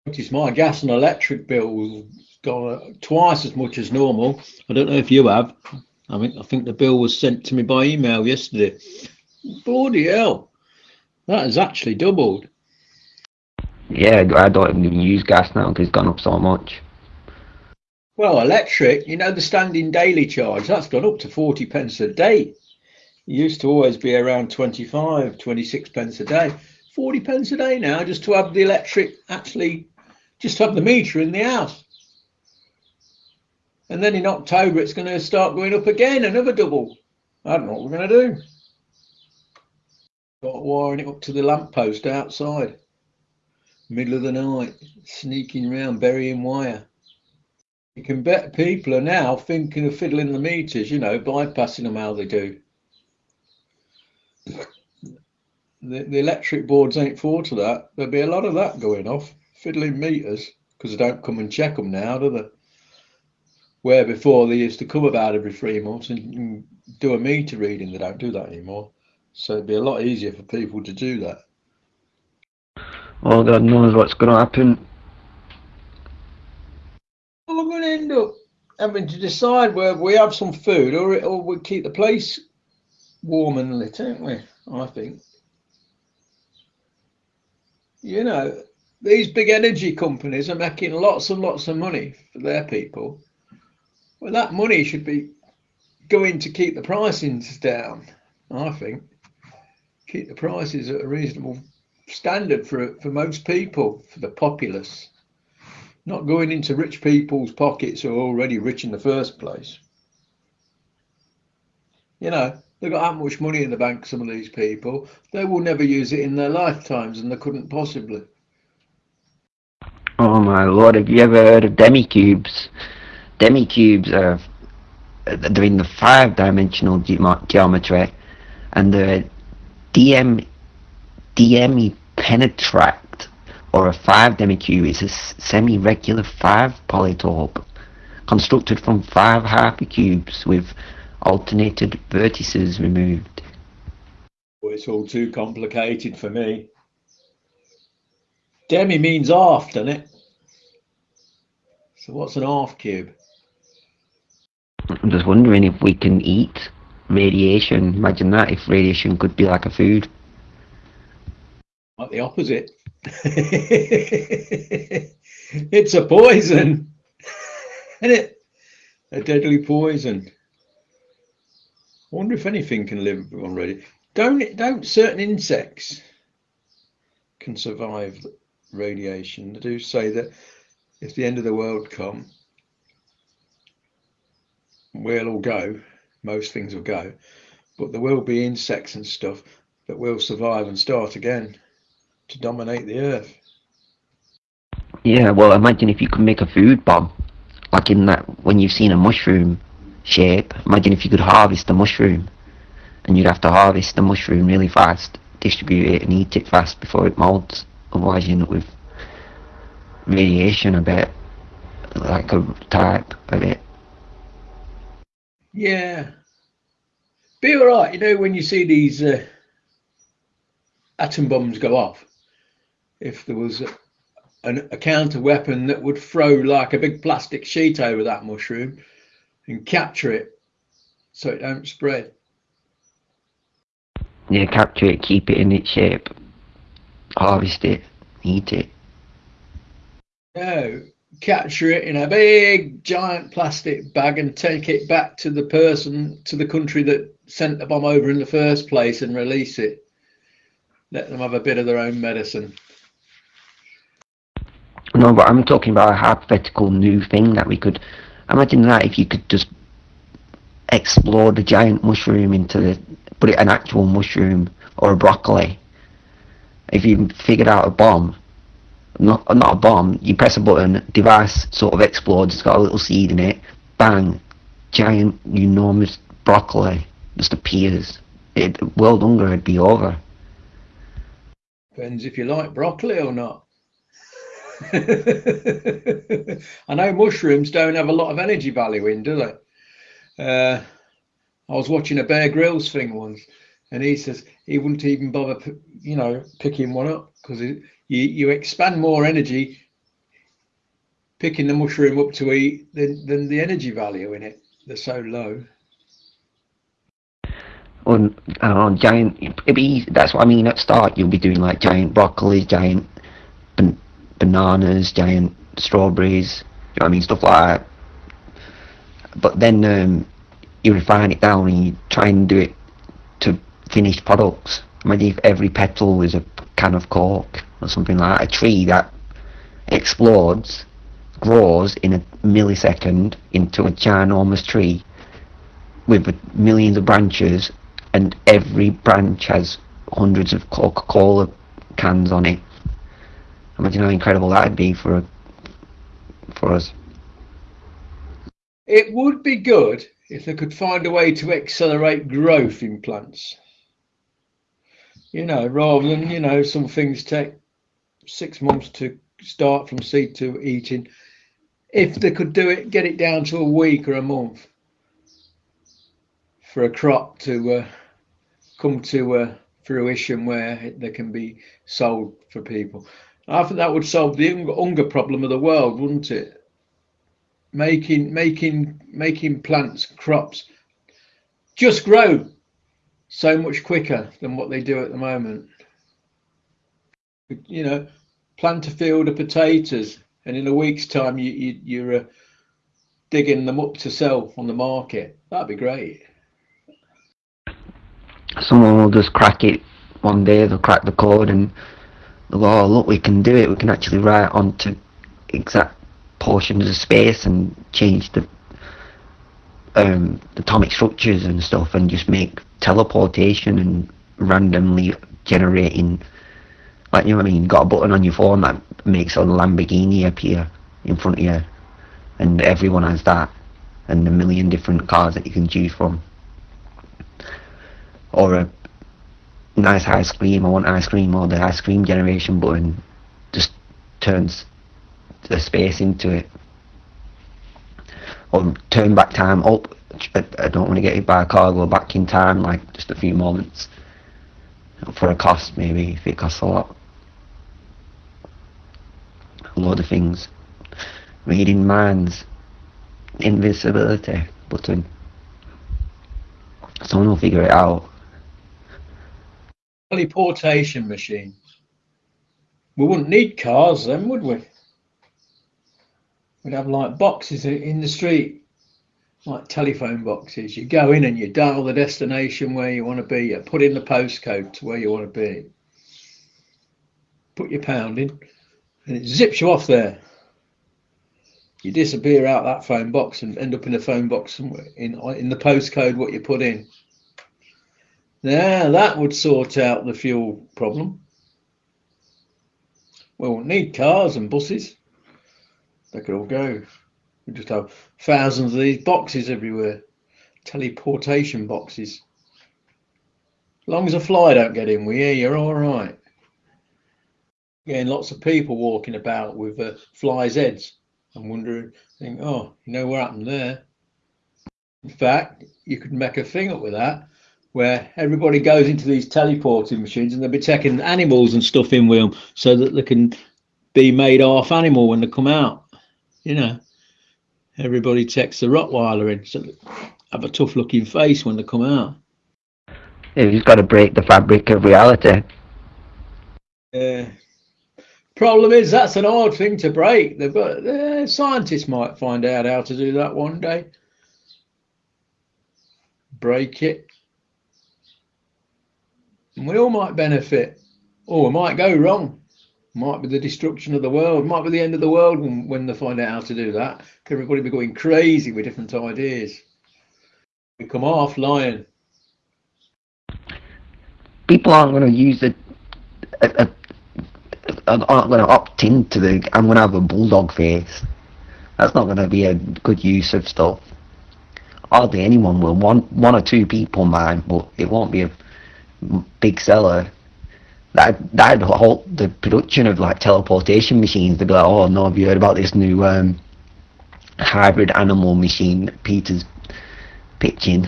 Notice my gas and electric bill gone twice as much as normal. I don't know if you have. I mean, I think the bill was sent to me by email yesterday. Bloody hell, that has actually doubled. Yeah, I don't even use gas now because it's gone up so much. Well, electric, you know, the standing daily charge, that's gone up to 40 pence a day. It used to always be around 25, 26 pence a day. 40 pence a day now just to have the electric actually, just to have the meter in the house. And then in October, it's going to start going up again, another double. I don't know what we're going to do. Got wiring it up to the lamppost outside. Middle of the night, sneaking around, burying wire. You can bet people are now thinking of fiddling the meters, you know, bypassing them how they do. The, the electric boards ain't for to that. There'll be a lot of that going off, fiddling meters, because they don't come and check them now, do they? Where before they used to come about every three months and, and do a meter reading, they don't do that anymore. So it'd be a lot easier for people to do that. Well, God knows what's going to happen. Well, we're going to end up having to decide whether we have some food or, or we keep the place warm and lit, ain't we? I think. You know, these big energy companies are making lots and lots of money for their people. Well, that money should be going to keep the pricings down, I think. Keep the prices at a reasonable standard for for most people, for the populace. Not going into rich people's pockets who are already rich in the first place. You know, they've got that much money in the bank, some of these people. They will never use it in their lifetimes and they couldn't possibly. Oh my lord, have you ever heard of demicubes? Demicubes are they're in the five dimensional ge- geometry and they're DM DM penetract or a five demicube is a semi-regular five polytope constructed from five hypercubes with alternated vertices removed. Well, it's all too complicated for me. Demi means half, doesn't it? So what's an half cube? I'm just wondering if we can eat radiation. Imagine that if radiation could be like a food. Like the opposite. it's a poison, isn't it? A deadly poison. I wonder if anything can live already. Don't don't certain insects can survive radiation? They do say that if the end of the world come, we'll all go. Most things will go, but there will be insects and stuff that will survive and start again to dominate the earth. Yeah, well, imagine if you could make a food bomb, like in that when you've seen a mushroom shape. Imagine if you could harvest the mushroom, and you'd have to harvest the mushroom really fast, distribute it, and eat it fast before it molds. Otherwise, you end up with radiation a bit, like a type of it. Yeah. Be all right, you know, when you see these uh, atom bombs go off, if there was a, an, a counter weapon that would throw like a big plastic sheet over that mushroom and capture it so it don't spread. Yeah, capture it, keep it in its shape, harvest it, eat it. No, capture it in a big giant plastic bag and take it back to the person, to the country that sent the bomb over in the first place and release it. Let them have a bit of their own medicine. No, but I'm talking about a hypothetical new thing that we could imagine that if you could just explode a giant mushroom into the put it an actual mushroom or a broccoli. If you figured out a bomb, not not a bomb, you press a button, device sort of explodes, it's got a little seed in it, bang, giant enormous broccoli just appears. It, world hunger would be over. Depends if you like broccoli or not. I know mushrooms don't have a lot of energy value in, do they? Uh, I was watching a Bear Grylls thing once, and he says he wouldn't even bother, you know, picking one up because you you expand more energy picking the mushroom up to eat than than the energy value in it. They're so low. On giant, be, that's what I mean. At start, you'll be doing like giant broccoli, giant ban- bananas, giant strawberries. You know what I mean? Stuff like that. But then um, you refine it down and you try and do it to finished products. Imagine if every petal was a can of cork or something like that. A tree that explodes, grows in a millisecond into a ginormous tree with millions of branches and every branch has hundreds of Coca-Cola cans on it. Imagine how incredible that'd be for for us. It would be good if they could find a way to accelerate growth in plants. You know, rather than, you know, some things take six months to start from seed to eating. If they could do it, get it down to a week or a month for a crop to uh, come to uh, fruition where they can be sold for people. I think that would solve the hunger problem of the world, wouldn't it? making making making plants crops just grow so much quicker than what they do at the moment. You know plant a field of potatoes and in a week's time you, you you're uh, digging them up to sell on the market. That'd be great. Someone will just crack it one day they'll crack the code and they'll go oh look we can do it. We can actually write onto exact portions of space and change the um, atomic structures and stuff and just make teleportation and randomly generating like you know what I mean got a button on your phone that makes a Lamborghini appear in front of you and everyone has that and a million different cars that you can choose from or a nice ice cream I want ice cream or the ice cream generation button just turns the space into it. Or turn back time up. I don't want to get hit by a car, go back in time, like just a few moments. For a cost, maybe, if it costs a lot. A load of things. Reading minds. Invisibility button. Someone will figure it out. Teleportation machine. We wouldn't need cars then, would we? we'd have like boxes in the street, like telephone boxes. You go in and you dial the destination where you want to be. You put in the postcode to where you want to be. Put your pound in, and it zips you off there. You disappear out that phone box and end up in a phone box somewhere in in the postcode what you put in. Now that would sort out the fuel problem. We won't need cars and buses. they could all go. We just have thousands of these boxes everywhere, teleportation boxes. As long as a fly don't get in with you, you're all right. Getting lots of people walking about with uh, flies' heads I'm wondering, think, oh, you know what happened there? In fact, you could make a thing up with that where everybody goes into these teleporting machines and they'll be taking animals and stuff in with them so that they can be made half animal when they come out. You know, everybody takes the Rottweiler in so have a tough looking face when they come out. You've got to break the fabric of reality. Yeah. Problem is, that's an odd thing to break. They've got uh, scientists might find out how to do that one day. Break it. And we all might benefit, or it might go wrong. Might be the destruction of the world. Might be the end of the world when, when they find out how to do that. Everybody be going crazy with different ideas. We come off lying. People aren't going to use the. A, a, aren't going to opt into the. I'm going to have a bulldog face. That's not going to be a good use of stuff. Hardly anyone will. One, one or two people might, but it won't be a big seller, that that'd halt the production of like teleportation machines. Be like, oh no, have you heard about this new um, hybrid animal machine that Peter's pitching?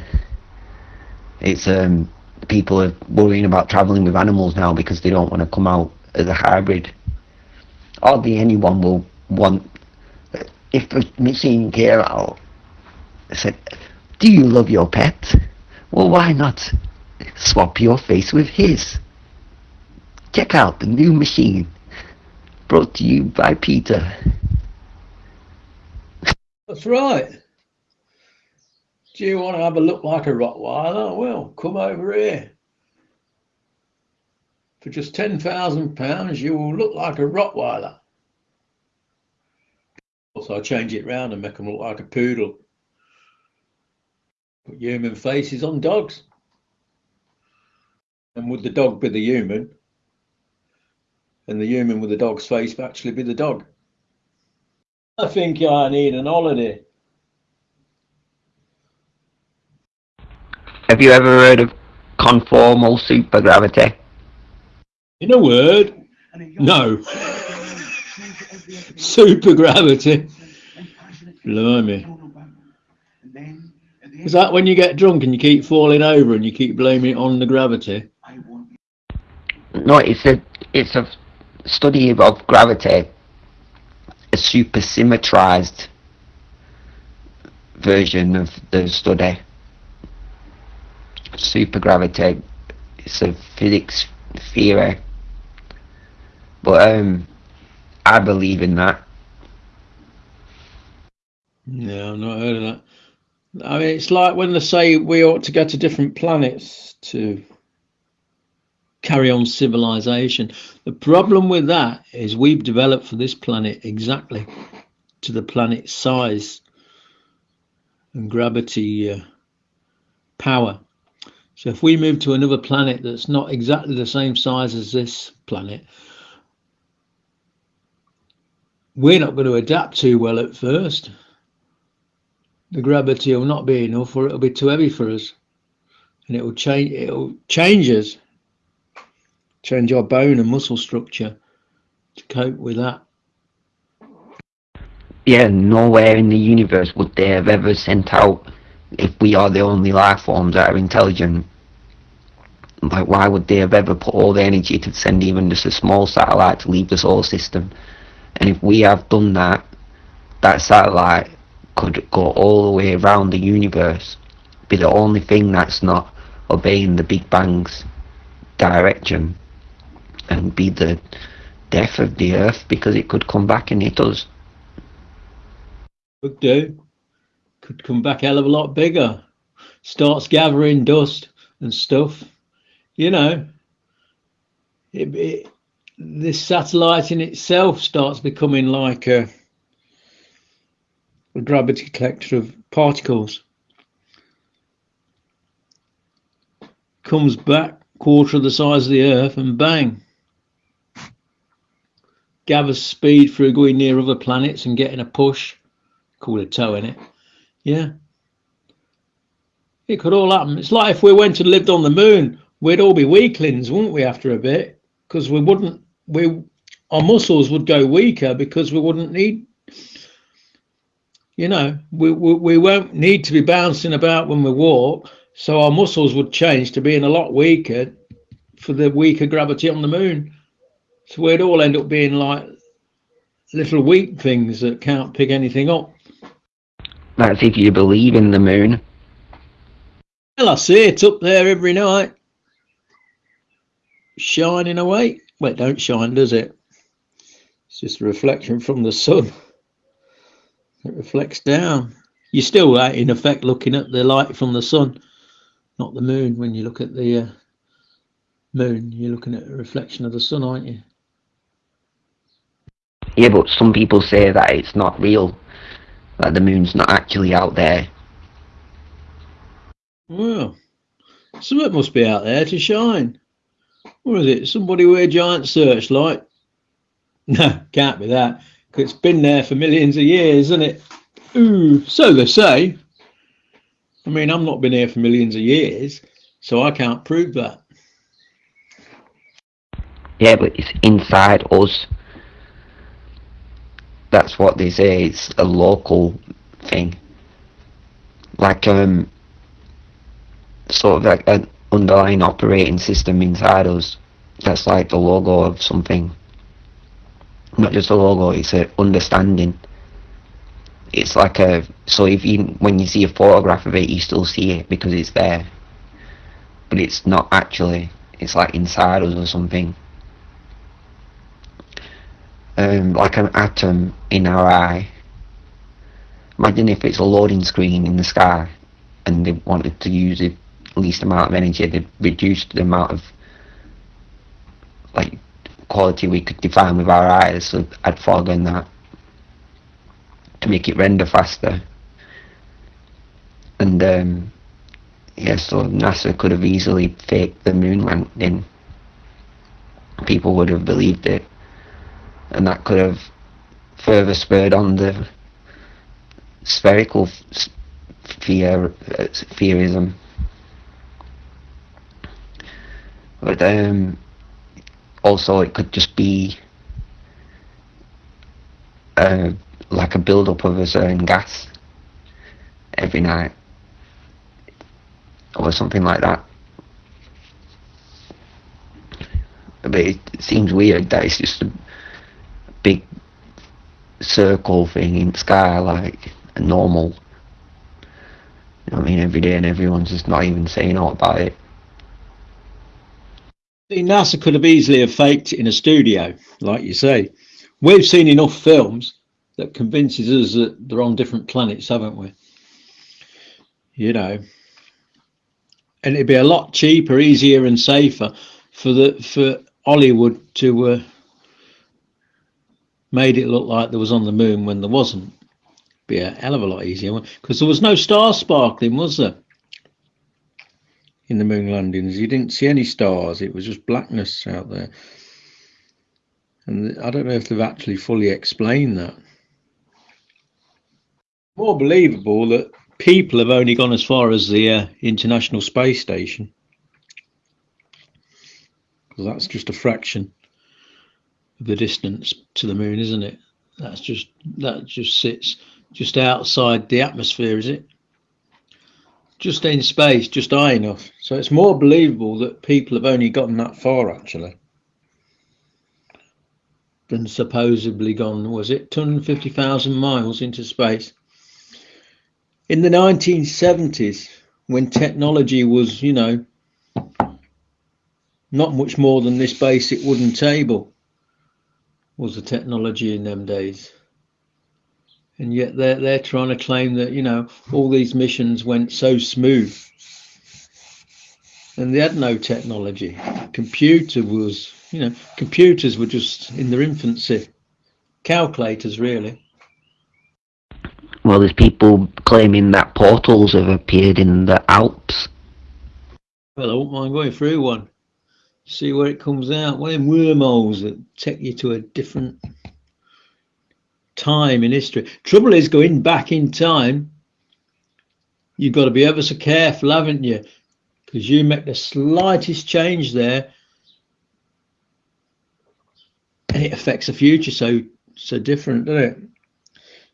It's um, people are worrying about travelling with animals now because they don't want to come out as a hybrid. Hardly anyone will want. If the machine came out, said, "Do you love your pet?" Well, why not? swap your face with his. Check out the new machine. Brought to you by Peter. That's right. Do you want to have a look like a Rottweiler? Well, come over here. For just £10,000, you will look like a Rottweiler. Also, I change it round and make them look like a poodle. Put human faces on dogs. And would the dog be the human? And the human with the dog's face actually be the dog? I think I need an holiday. Have you ever heard of conformal supergravity? In a word, no. supergravity. Blimey. Is that when you get drunk and you keep falling over and you keep blaming it on the gravity? No, it's a it's a study of gravity, a supersymmetrized version of the study. Supergravity, it's a physics theory, but um, I believe in that. Yeah, I've not heard of that. I mean, it's like when they say we ought to go to different planets to carry on civilization. The problem with that is we've developed for this planet exactly to the planet's size and gravity uh, power. So if we move to another planet that's not exactly the same size as this planet, we're not going to adapt too well at first. The gravity will not be enough or it'll be too heavy for us. And it will change it'll change us change our bone and muscle structure to cope with that. Yeah, nowhere in the universe would they have ever sent out, if we are the only life forms that are intelligent, like why would they have ever put all the energy to send even just a small satellite to leave the solar system? And if we have done that, that satellite could go all the way around the universe, be the only thing that's not obeying the Big Bang's direction and be the death of the earth because it could come back and hit us. Could do. Could come back hell of a lot bigger. Starts gathering dust and stuff. You know, it, it, this satellite in itself starts becoming like a, a gravity collector of particles. Comes back quarter of the size of the Earth and bang, gather speed through going near other planets and getting a push, call it toe in it. Yeah. It could all happen. It's like if we went and lived on the moon, we'd all be weaklings, wouldn't we, after a bit? Because we wouldn't, we, our muscles would go weaker because we wouldn't need, you know, we, we, we won't need to be bouncing about when we walk. So our muscles would change to being a lot weaker for the weaker gravity on the moon. So we'd all end up being like little weak things that can't pick anything up. That's if you believe in the moon. Well, I see it up there every night, shining away. Well, it don't shine, does it? It's just a reflection from the sun. It reflects down. You're still, uh, in effect, looking at the light from the sun, not the moon. When you look at the uh, moon, you're looking at a reflection of the sun, aren't you? Yeah, but some people say that it's not real, that the moon's not actually out there. Well, something must be out there to shine. What is it? Somebody with a giant searchlight? No, can't be that. 'cause it's been there for millions of years, isn't it? Ooh, so they say. I mean, I've not been here for millions of years, so I can't prove that. Yeah, but it's inside us. That's what they say. It's a local thing. Like um, sort of like an underlying operating system inside us. That's like the logo of something. Not just a logo. It's a understanding. It's like a so if you when you see a photograph of it, you still see it because it's there. But it's not actually. It's like inside us or something um, like an atom in our eye. Imagine if it's a loading screen in the sky and they wanted to use the least amount of energy, they'd reduce the amount of like quality we could define with our eyes, so I'd in that to make it render faster. And um, yeah, so NASA could have easily faked the moon landing. People would have believed it and that could have further spurred on the spherical uh, spherism. But um, also it could just be uh, like a build-up of a certain gas every night or something like that. But it seems weird that it's just a big circle thing in the sky like a normal. You know what I mean? Every day and everyone's just not even saying all about it. See, NASA could have easily have faked in a studio, like you say. We've seen enough films that convinces us that they're on different planets, haven't we? You know, and it'd be a lot cheaper, easier, and safer for the for Hollywood to uh, made it look like there was on the moon when there wasn't. Be a hell of a lot easier because there was no star sparkling, was there? In the moon landings, you didn't see any stars. It was just blackness out there. And I don't know if they've actually fully explained that. More believable that people have only gone as far as the uh, International Space Station. Because that's just a fraction the distance to the moon, isn't it? That's just that just sits just outside the atmosphere, is it? Just in space, just high enough. So it's more believable that people have only gotten that far actually than supposedly gone, was it 250,000 miles into space? In the 1970s, when technology was, you know, not much more than this basic wooden table, was the technology in them days. And yet they're, they're trying to claim that, you know, all these missions went so smooth. And they had no technology. Computer was, you know, computers were just in their infancy. Calculators, really. Well, there's people claiming that portals have appeared in the Alps. Well, I wouldn't mind going through one. See where it comes out. Of them wormholes that take you to a different time in history. Trouble is going back in time. You've got to be ever so careful, haven't you? Because you make the slightest change there, and it affects the future so so different, doesn't it?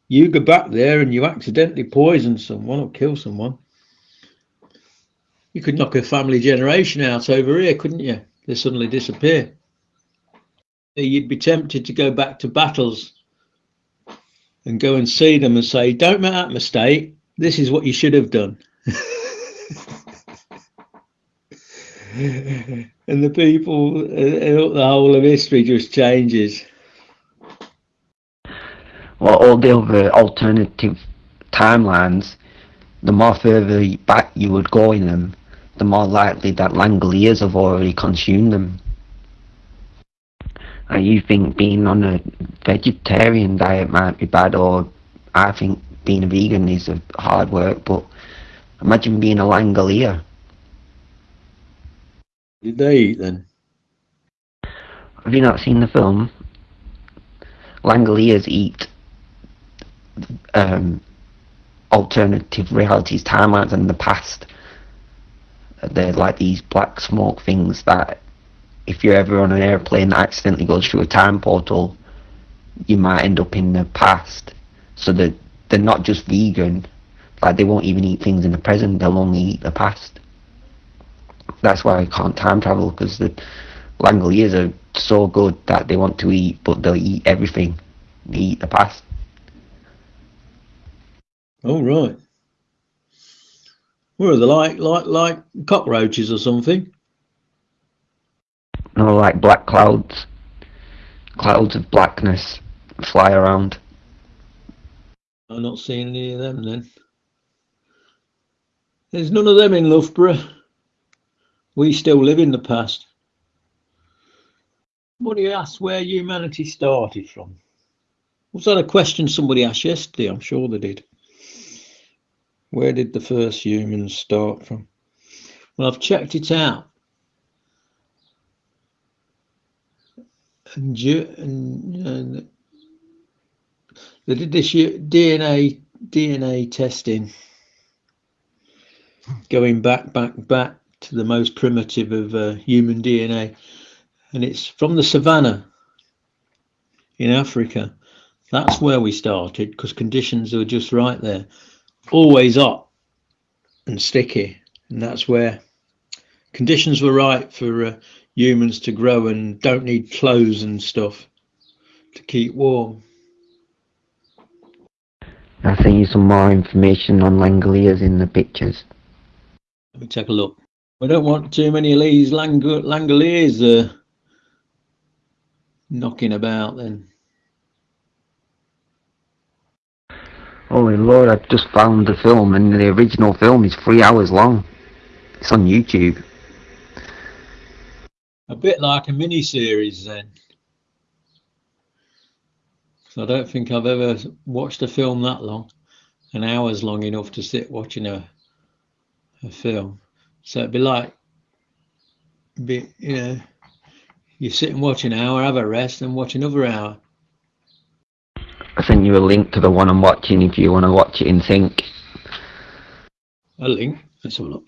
You go back there and you accidentally poison someone or kill someone. You could knock a family generation out over here, couldn't you? They suddenly disappear. You'd be tempted to go back to battles and go and see them and say, don't make that mistake. This is what you should have done. and the people, uh, the whole of history just changes. Well, all the other alternative timelines, the more further back you would go in them, the more likely that Langoliers have already consumed them. And you think being on a vegetarian diet might be bad, or I think being a vegan is a hard work, but imagine being a Langolier. Did they eat then? Have you not seen the film? Langoliers eat um, alternative realities, timelines, and the past. They're like these black smoke things that, if you're ever on an airplane that accidentally goes through a time portal, you might end up in the past. So that they're not just vegan, like they won't even eat things in the present, they'll only eat the past. That's why I can't time travel, because the Langoliers are so good that they want to eat, but they'll eat everything. They eat the past. Oh right. What are they like? Like like cockroaches or something? No, like black clouds. Clouds of blackness fly around. I'm not seeing any of them then. There's none of them in Loughborough. We still live in the past. What do you ask where humanity started from? Was that a question somebody asked yesterday? I'm sure they did. Where did the first humans start from? Well, I've checked it out. And, and, and they did this DNA DNA testing, going back, back, back to the most primitive of uh, human DNA, and it's from the savannah in Africa. That's where we started because conditions were just right there always hot and sticky, and that's where conditions were right for uh, humans to grow and don't need clothes and stuff to keep warm. I'll send you some more information on Langoliers in the pictures. Let me take a look. We don't want too many of these Lang Langoliers uh, knocking about then. Holy Lord, I've just found the film and the original film is three hours long. It's on YouTube. A bit like a mini series then. So I don't think I've ever watched a film that long. An hour's long enough to sit watching a a film. So it'd be like be you know you sit and watch an hour, have a rest and watch another hour. I sent you a link to the one I'm watching if you want to watch it in sync. A link? Let's have a look.